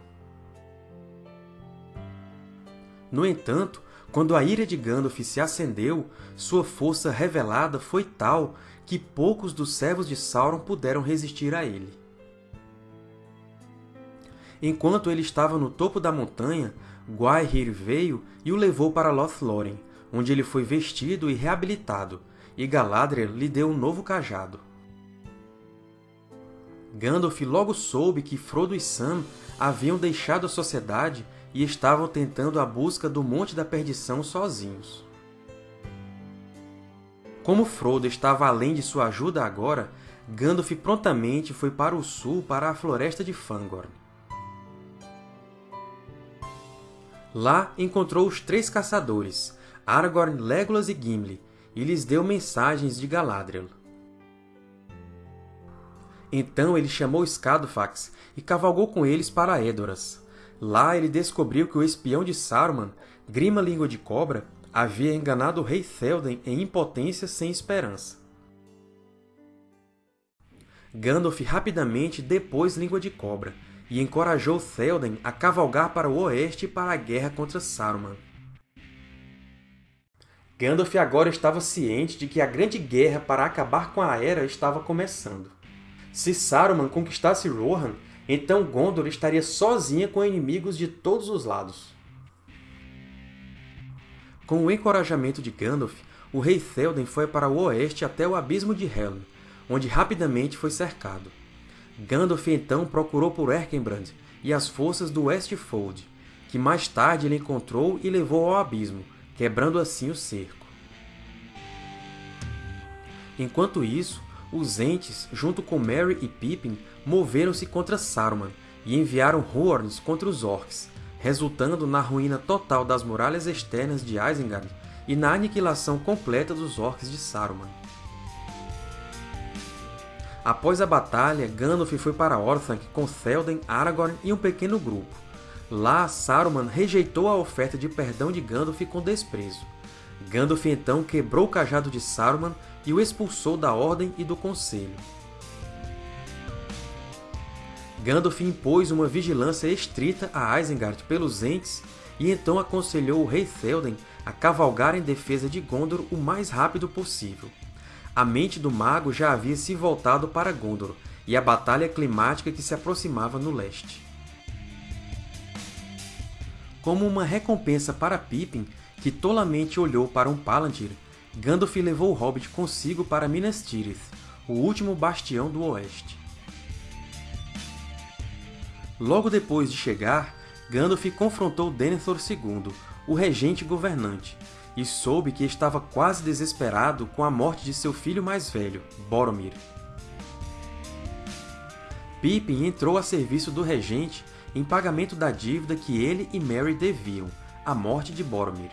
No entanto, quando a ira de Gandalf se acendeu, sua força revelada foi tal que poucos dos servos de Sauron puderam resistir a ele. Enquanto ele estava no topo da montanha, Gwaihir veio e o levou para Lothlórien, onde ele foi vestido e reabilitado, e Galadriel lhe deu um novo cajado. Gandalf logo soube que Frodo e Sam haviam deixado a Sociedade e estavam tentando a busca do Monte da Perdição sozinhos. Como Frodo estava além de sua ajuda agora, Gandalf prontamente foi para o sul para a Floresta de Fangorn. Lá encontrou os três caçadores, Aragorn, Legolas e Gimli, e lhes deu mensagens de Galadriel. Então ele chamou Scadofax e cavalgou com eles para Edoras. Lá ele descobriu que o espião de Saruman, Grima Língua de Cobra, havia enganado o rei Théoden em impotência sem esperança. Gandalf rapidamente depôs Língua de Cobra, e encorajou Théoden a cavalgar para o oeste para a guerra contra Saruman. Gandalf agora estava ciente de que a Grande Guerra para acabar com a Era estava começando. Se Saruman conquistasse Rohan, então Gondor estaria sozinha com inimigos de todos os lados. Com o encorajamento de Gandalf, o rei Théoden foi para o oeste até o Abismo de Helm, onde rapidamente foi cercado. Gandalf então procurou por Erkenbrand e as forças do Westfold, que mais tarde ele encontrou e levou ao abismo, quebrando assim o cerco. Enquanto isso, os Ents, junto com Merry e Pippin, moveram-se contra Saruman e enviaram Huorns contra os Orcs, resultando na ruína total das muralhas externas de Isengard e na aniquilação completa dos Orcs de Saruman. Após a batalha, Gandalf foi para Orthanc com Théoden, Aragorn e um pequeno grupo. Lá, Saruman rejeitou a oferta de perdão de Gandalf com desprezo. Gandalf então quebrou o cajado de Saruman e o expulsou da Ordem e do Conselho. Gandalf impôs uma vigilância estrita a Isengard pelos Ents e então aconselhou o rei Théoden a cavalgar em defesa de Gondor o mais rápido possível. A mente do mago já havia se voltado para Gondor e a batalha climática que se aproximava no leste. Como uma recompensa para Pippin, que tolamente olhou para um Palantir, Gandalf levou o Hobbit consigo para Minas Tirith, o último bastião do Oeste. Logo depois de chegar, Gandalf confrontou Denethor II, o regente governante, e soube que estava quase desesperado com a morte de seu filho mais velho, Boromir. Pippin entrou a serviço do regente em pagamento da dívida que ele e Merry deviam, a morte de Boromir.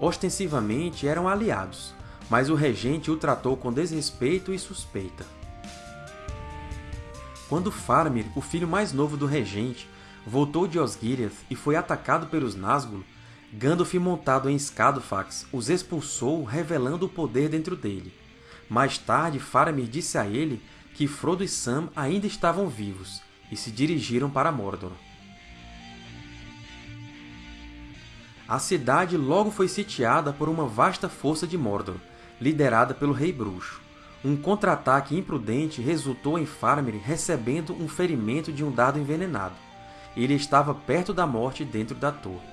Ostensivamente eram aliados, mas o regente o tratou com desrespeito e suspeita. Quando Faramir, o filho mais novo do regente, voltou de Osgiliath e foi atacado pelos Nazgûl, Gandalf montado em Scadofax os expulsou, revelando o poder dentro dele. Mais tarde, Faramir disse a ele que Frodo e Sam ainda estavam vivos, e se dirigiram para Mordor. A cidade logo foi sitiada por uma vasta força de Mordor, liderada pelo Rei Bruxo. Um contra-ataque imprudente resultou em Faramir recebendo um ferimento de um dado envenenado. Ele estava perto da morte dentro da torre.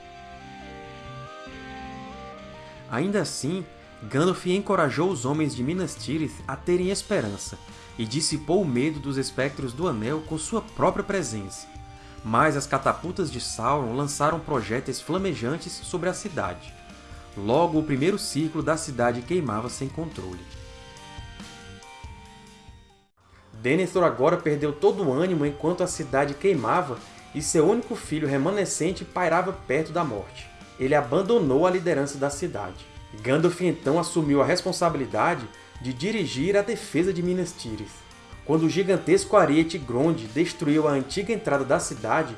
Ainda assim, Gandalf encorajou os homens de Minas Tirith a terem esperança e dissipou o medo dos espectros do Anel com sua própria presença. Mas as catapultas de Sauron lançaram projéteis flamejantes sobre a cidade. Logo, o primeiro círculo da cidade queimava sem controle. Denethor agora perdeu todo o ânimo enquanto a cidade queimava e seu único filho remanescente pairava perto da morte. Ele abandonou a liderança da cidade. Gandalf então assumiu a responsabilidade de dirigir a defesa de Minas Tirith. Quando o gigantesco ariete Grond destruiu a antiga entrada da cidade,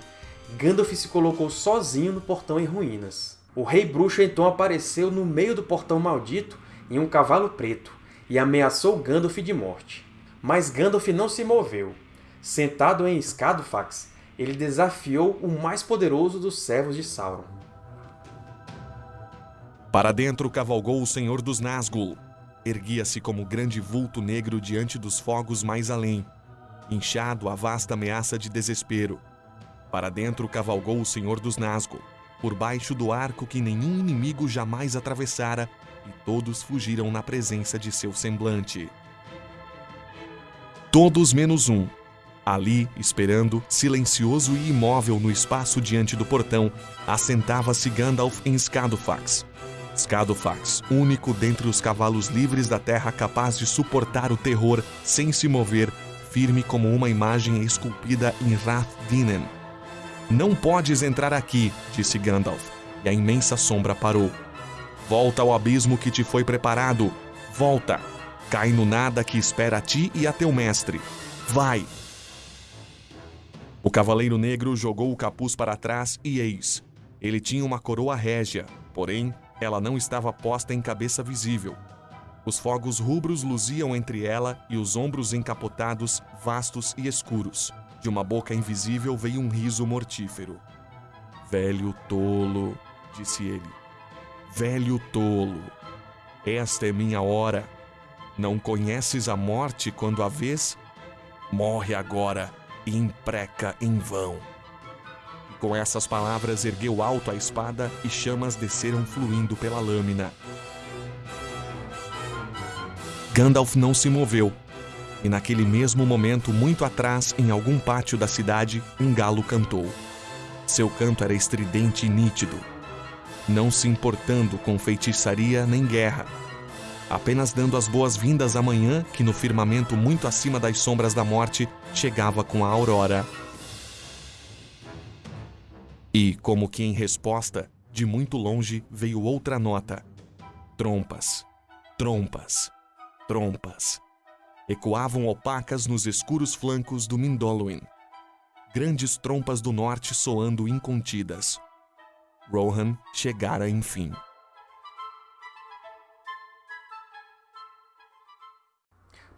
Gandalf se colocou sozinho no portão em ruínas. O Rei Bruxo então apareceu no meio do portão maldito em um cavalo preto e ameaçou Gandalf de morte. Mas Gandalf não se moveu. Sentado em Scadofax, ele desafiou o mais poderoso dos servos de Sauron. Para dentro cavalgou o Senhor dos Nazgûl. Erguia-se como grande vulto negro diante dos fogos mais além, inchado a vasta ameaça de desespero. Para dentro cavalgou o Senhor dos Nazgûl, por baixo do arco que nenhum inimigo jamais atravessara, e todos fugiram na presença de seu semblante. Todos menos um. Ali, esperando, silencioso e imóvel no espaço diante do portão, assentava-se Gandalf em Scadofax. Scadofax, único dentre os cavalos livres da terra capaz de suportar o terror sem se mover, firme como uma imagem esculpida em Rath-Dinen. Não podes entrar aqui, disse Gandalf, e a imensa sombra parou. Volta ao abismo que te foi preparado. Volta! Cai no nada que espera a ti e a teu mestre. Vai! O Cavaleiro Negro jogou o capuz para trás e eis. Ele tinha uma coroa régia, porém, ela não estava posta em cabeça visível. Os fogos rubros luziam entre ela e os ombros encapotados, vastos e escuros. De uma boca invisível veio um riso mortífero. Velho tolo, disse ele. Velho tolo, esta é minha hora. Não conheces a morte quando a vês? Morre agora e impreca em vão. Com essas palavras ergueu alto a espada e chamas desceram fluindo pela lâmina. Gandalf não se moveu, e naquele mesmo momento, muito atrás, em algum pátio da cidade, um galo cantou. Seu canto era estridente e nítido, não se importando com feitiçaria nem guerra, apenas dando as boas-vindas à manhã que, no firmamento muito acima das sombras da morte, chegava com a aurora. E, como que em resposta, de muito longe veio outra nota. Trompas, trompas, trompas. Ecoavam opacas nos escuros flancos do Mindolluin. Grandes trompas do norte soando incontidas. Rohan chegara enfim.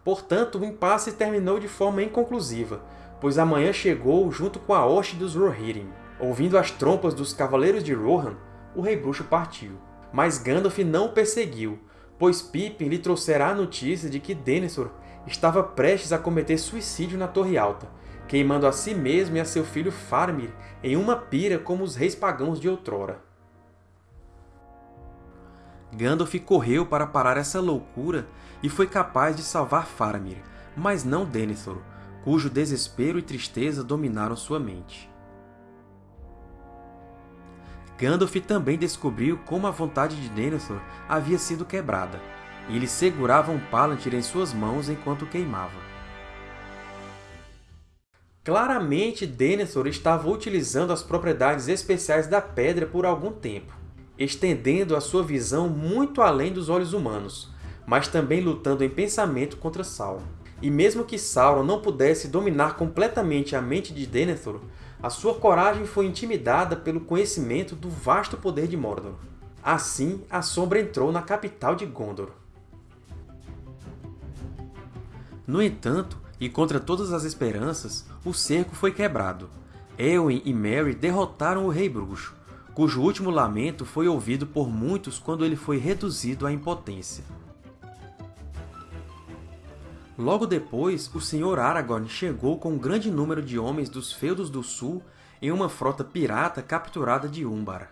Portanto, o impasse terminou de forma inconclusiva, pois a manhã chegou junto com a hoste dos Rohirrim. Ouvindo as trompas dos Cavaleiros de Rohan, o Rei Bruxo partiu. Mas Gandalf não o perseguiu, pois Pippin lhe trouxera a notícia de que Denethor estava prestes a cometer suicídio na Torre Alta, queimando a si mesmo e a seu filho Faramir em uma pira como os reis pagãos de outrora. Gandalf correu para parar essa loucura e foi capaz de salvar Faramir, mas não Denethor, cujo desespero e tristeza dominaram sua mente. Gandalf também descobriu como a vontade de Denethor havia sido quebrada, e ele segurava um Palantir em suas mãos enquanto queimava. Claramente, Denethor estava utilizando as propriedades especiais da pedra por algum tempo, estendendo a sua visão muito além dos olhos humanos, mas também lutando em pensamento contra Sauron. E mesmo que Sauron não pudesse dominar completamente a mente de Denethor, a sua coragem foi intimidada pelo conhecimento do vasto poder de Mordor. Assim, a Sombra entrou na capital de Gondor. No entanto, e contra todas as esperanças, o cerco foi quebrado. Elwin e Merry derrotaram o Rei Bruxo. cujo último lamento foi ouvido por muitos quando ele foi reduzido à impotência. Logo depois, o Sr. Aragorn chegou com um grande número de homens dos Feudos do Sul em uma frota pirata capturada de Umbar.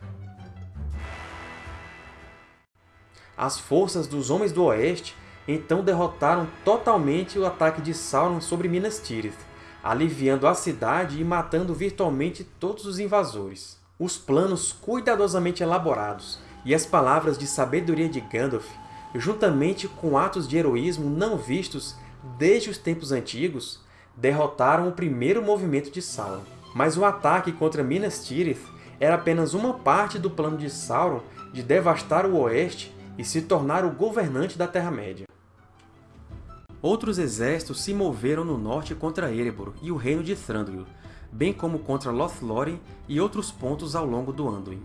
As forças dos Homens do Oeste então derrotaram totalmente o ataque de Sauron sobre Minas Tirith, aliviando a cidade e matando virtualmente todos os invasores. Os planos cuidadosamente elaborados e as palavras de sabedoria de Gandalf, juntamente com atos de heroísmo não vistos desde os tempos antigos, derrotaram o primeiro movimento de Sauron. Mas o ataque contra Minas Tirith era apenas uma parte do plano de Sauron de devastar o Oeste e se tornar o governante da Terra-média. Outros exércitos se moveram no norte contra Erebor e o reino de Thranduil, bem como contra Lothlórien e outros pontos ao longo do Anduin.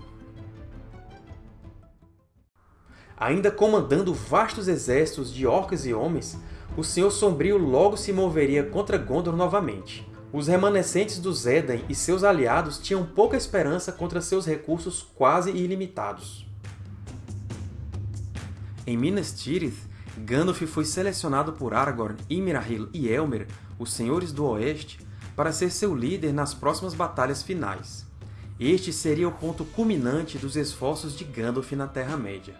Ainda comandando vastos exércitos de orcs e homens, o Senhor Sombrio logo se moveria contra Gondor novamente. Os remanescentes dos Edain e seus aliados tinham pouca esperança contra seus recursos quase ilimitados. Em Minas Tirith, Gandalf foi selecionado por Aragorn, Imrahil e Elmer, os Senhores do Oeste, para ser seu líder nas próximas batalhas finais. Este seria o ponto culminante dos esforços de Gandalf na Terra-média.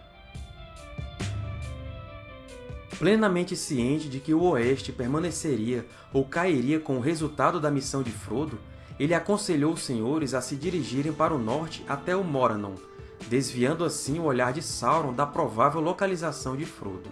Plenamente ciente de que o Oeste permaneceria ou cairia com o resultado da missão de Frodo, ele aconselhou os Senhores a se dirigirem para o norte até o Morannon, desviando assim o olhar de Sauron da provável localização de Frodo.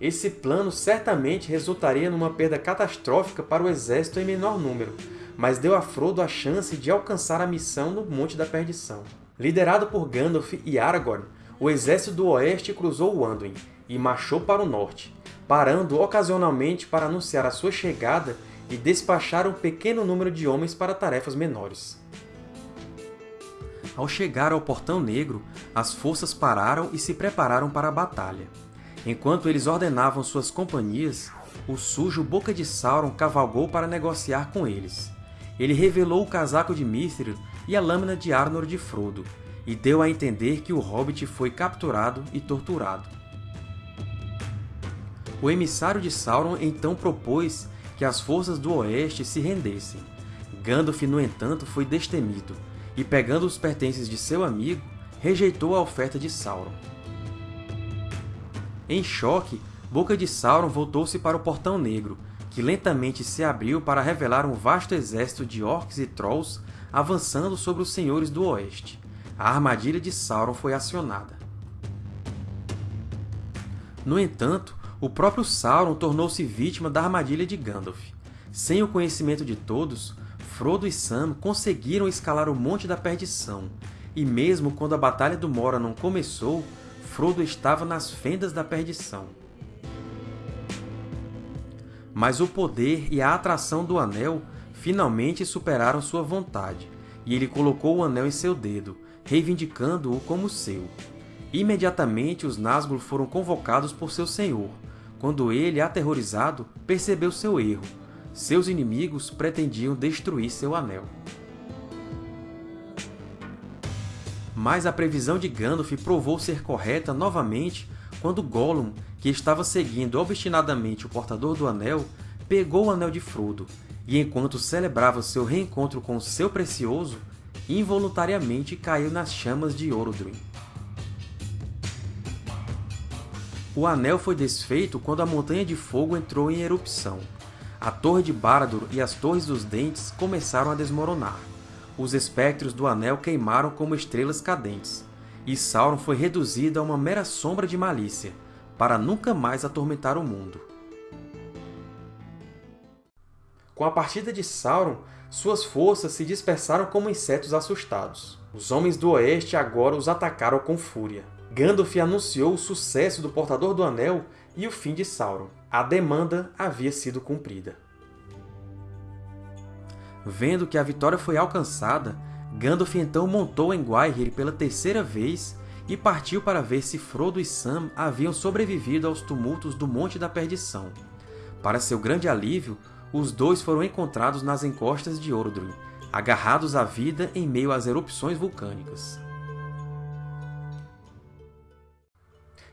Esse plano certamente resultaria numa perda catastrófica para o exército em menor número, mas deu a Frodo a chance de alcançar a missão no Monte da Perdição. Liderado por Gandalf e Aragorn, o exército do Oeste cruzou o Anduin e marchou para o norte, parando ocasionalmente para anunciar a sua chegada e despachar um pequeno número de homens para tarefas menores. Ao chegar ao Portão Negro, as forças pararam e se prepararam para a batalha. Enquanto eles ordenavam suas companhias, o sujo Boca de Sauron cavalgou para negociar com eles. Ele revelou o casaco de Mithril e a lâmina de Arnor de Frodo, e deu a entender que o Hobbit foi capturado e torturado. O emissário de Sauron então propôs que as forças do Oeste se rendessem. Gandalf, no entanto, foi destemido, e, pegando os pertences de seu amigo, rejeitou a oferta de Sauron. Em choque, Boca de Sauron voltou-se para o Portão Negro, que lentamente se abriu para revelar um vasto exército de orcs e trolls avançando sobre os Senhores do Oeste. A armadilha de Sauron foi acionada. No entanto, o próprio Sauron tornou-se vítima da armadilha de Gandalf. Sem o conhecimento de todos, Frodo e Sam conseguiram escalar o Monte da Perdição, e mesmo quando a Batalha do Morannon começou, Frodo estava nas fendas da perdição. Mas o poder e a atração do Anel finalmente superaram sua vontade, e ele colocou o Anel em seu dedo, reivindicando-o como seu. Imediatamente os Nazgûl foram convocados por seu senhor, quando ele, aterrorizado, percebeu seu erro seus inimigos pretendiam destruir seu anel. Mas a previsão de Gandalf provou ser correta novamente quando Gollum, que estava seguindo obstinadamente o Portador do Anel, pegou o Anel de Frodo, e enquanto celebrava seu reencontro com seu Precioso, involuntariamente caiu nas chamas de Orodruin. O Anel foi desfeito quando a Montanha de Fogo entrou em erupção. A Torre de Barad-dûr e as Torres dos Dentes começaram a desmoronar. Os espectros do Anel queimaram como estrelas cadentes, e Sauron foi reduzido a uma mera sombra de malícia, para nunca mais atormentar o mundo. Com a partida de Sauron, suas forças se dispersaram como insetos assustados. Os Homens do Oeste agora os atacaram com fúria. Gandalf anunciou o sucesso do Portador do Anel e o fim de Sauron. A demanda havia sido cumprida. Vendo que a vitória foi alcançada, Gandalf então montou em Gwaihir pela terceira vez e partiu para ver se Frodo e Sam haviam sobrevivido aos tumultos do Monte da Perdição. Para seu grande alívio, os dois foram encontrados nas encostas de Orodruin, agarrados à vida em meio às erupções vulcânicas.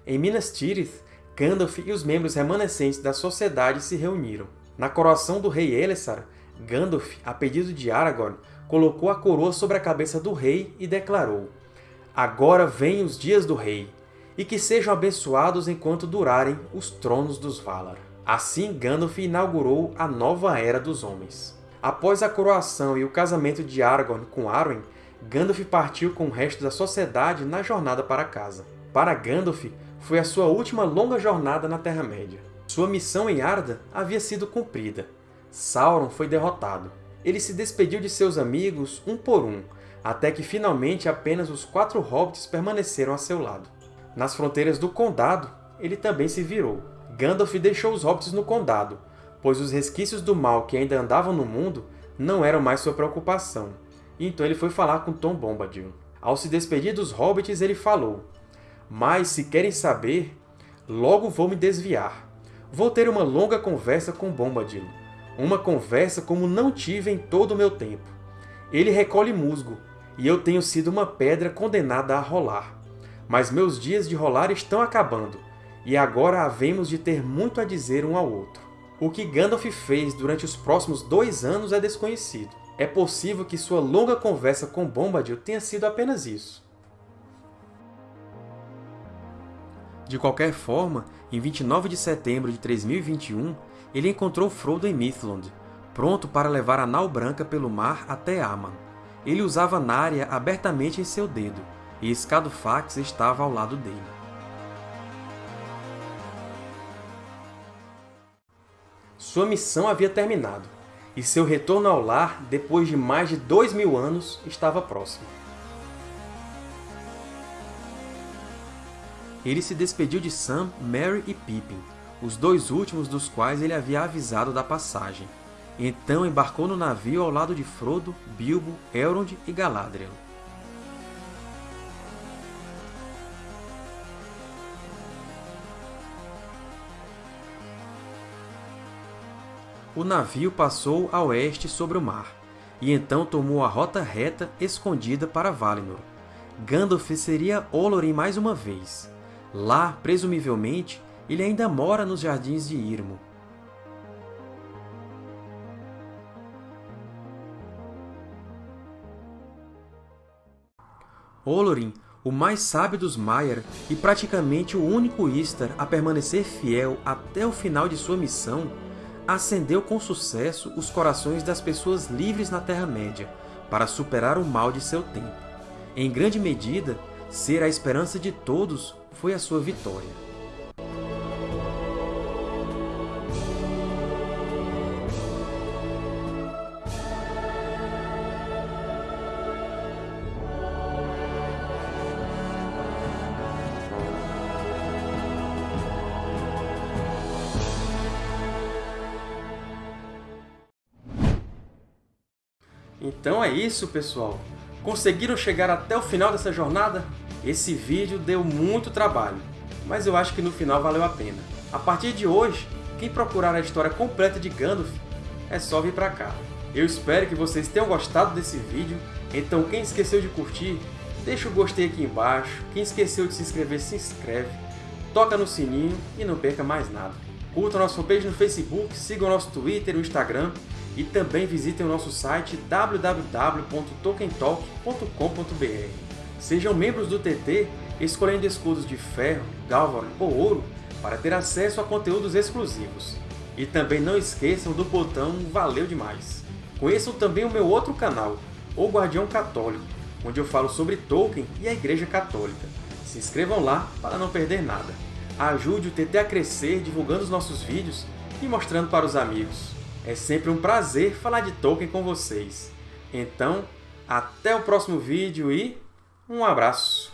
Em Minas Tirith, Gandalf e os membros remanescentes da Sociedade se reuniram. Na coroação do rei Elessar, Gandalf, a pedido de Aragorn, colocou a coroa sobre a cabeça do rei e declarou Agora vêm os dias do rei, e que sejam abençoados enquanto durarem os tronos dos Valar. Assim, Gandalf inaugurou a nova Era dos Homens. Após a coroação e o casamento de Aragorn com Arwen, Gandalf partiu com o resto da sociedade na jornada para casa. Para Gandalf, foi a sua última longa jornada na Terra-média. Sua missão em Arda havia sido cumprida. Sauron foi derrotado. Ele se despediu de seus amigos um por um, até que finalmente apenas os quatro hobbits permaneceram a seu lado. Nas fronteiras do Condado, ele também se virou. Gandalf deixou os hobbits no Condado, pois os resquícios do mal que ainda andavam no mundo não eram mais sua preocupação, então ele foi falar com Tom Bombadil. Ao se despedir dos hobbits, ele falou Mas, se querem saber, logo vou me desviar. Vou ter uma longa conversa com Bombadil, uma conversa como não tive em todo o meu tempo. Ele recolhe musgo, e eu tenho sido uma pedra condenada a rolar. Mas meus dias de rolar estão acabando, e agora havemos de ter muito a dizer um ao outro. O que Gandalf fez durante os próximos dois anos é desconhecido. É possível que sua longa conversa com Bombadil tenha sido apenas isso. De qualquer forma, em 29 de setembro de 3021, ele encontrou Frodo em Mithlond, pronto para levar a nau branca pelo mar até Aman. Ele usava Narya abertamente em seu dedo, e Escadofax estava ao lado dele. Sua missão havia terminado, e seu retorno ao lar, depois de mais de dois mil anos, estava próximo. Ele se despediu de Sam, Merry e Pippin, os dois últimos dos quais ele havia avisado da passagem, então embarcou no navio ao lado de Frodo, Bilbo, Elrond e Galadriel. O navio passou a oeste sobre o mar, e então tomou a rota reta escondida para Valinor. Gandalf seria Olorin mais uma vez. Lá, presumivelmente, ele ainda mora nos Jardins de Irmo, Olorin, o mais sábio dos Maiar e praticamente o único Istar a permanecer fiel até o final de sua missão, acendeu com sucesso os corações das pessoas livres na Terra-média para superar o mal de seu tempo. Em grande medida, ser a esperança de todos foi a sua vitória. Isso, pessoal! Conseguiram chegar até o final dessa jornada? Esse vídeo deu muito trabalho, mas eu acho que no final valeu a pena. A partir de hoje, quem procurar a história completa de Gandalf, é só vir pra cá. Eu espero que vocês tenham gostado desse vídeo, então quem esqueceu de curtir, deixa o gostei aqui embaixo, quem esqueceu de se inscrever, se inscreve, toca no sininho e não perca mais nada. Curtam nosso fanpage no Facebook, sigam nosso Twitter e o Instagram, e também visitem o nosso site www.tokentalk.com.br. Sejam membros do TT escolhendo escudos de ferro, galvan ou ouro para ter acesso a conteúdos exclusivos. E também não esqueçam do botão Valeu Demais! Conheçam também o meu outro canal, O Guardião Católico, onde eu falo sobre Tolkien e a Igreja Católica. Se inscrevam lá para não perder nada. Ajude o TT a crescer divulgando os nossos vídeos e mostrando para os amigos. É sempre um prazer falar de Tolkien com vocês. Então, até o próximo vídeo e um abraço!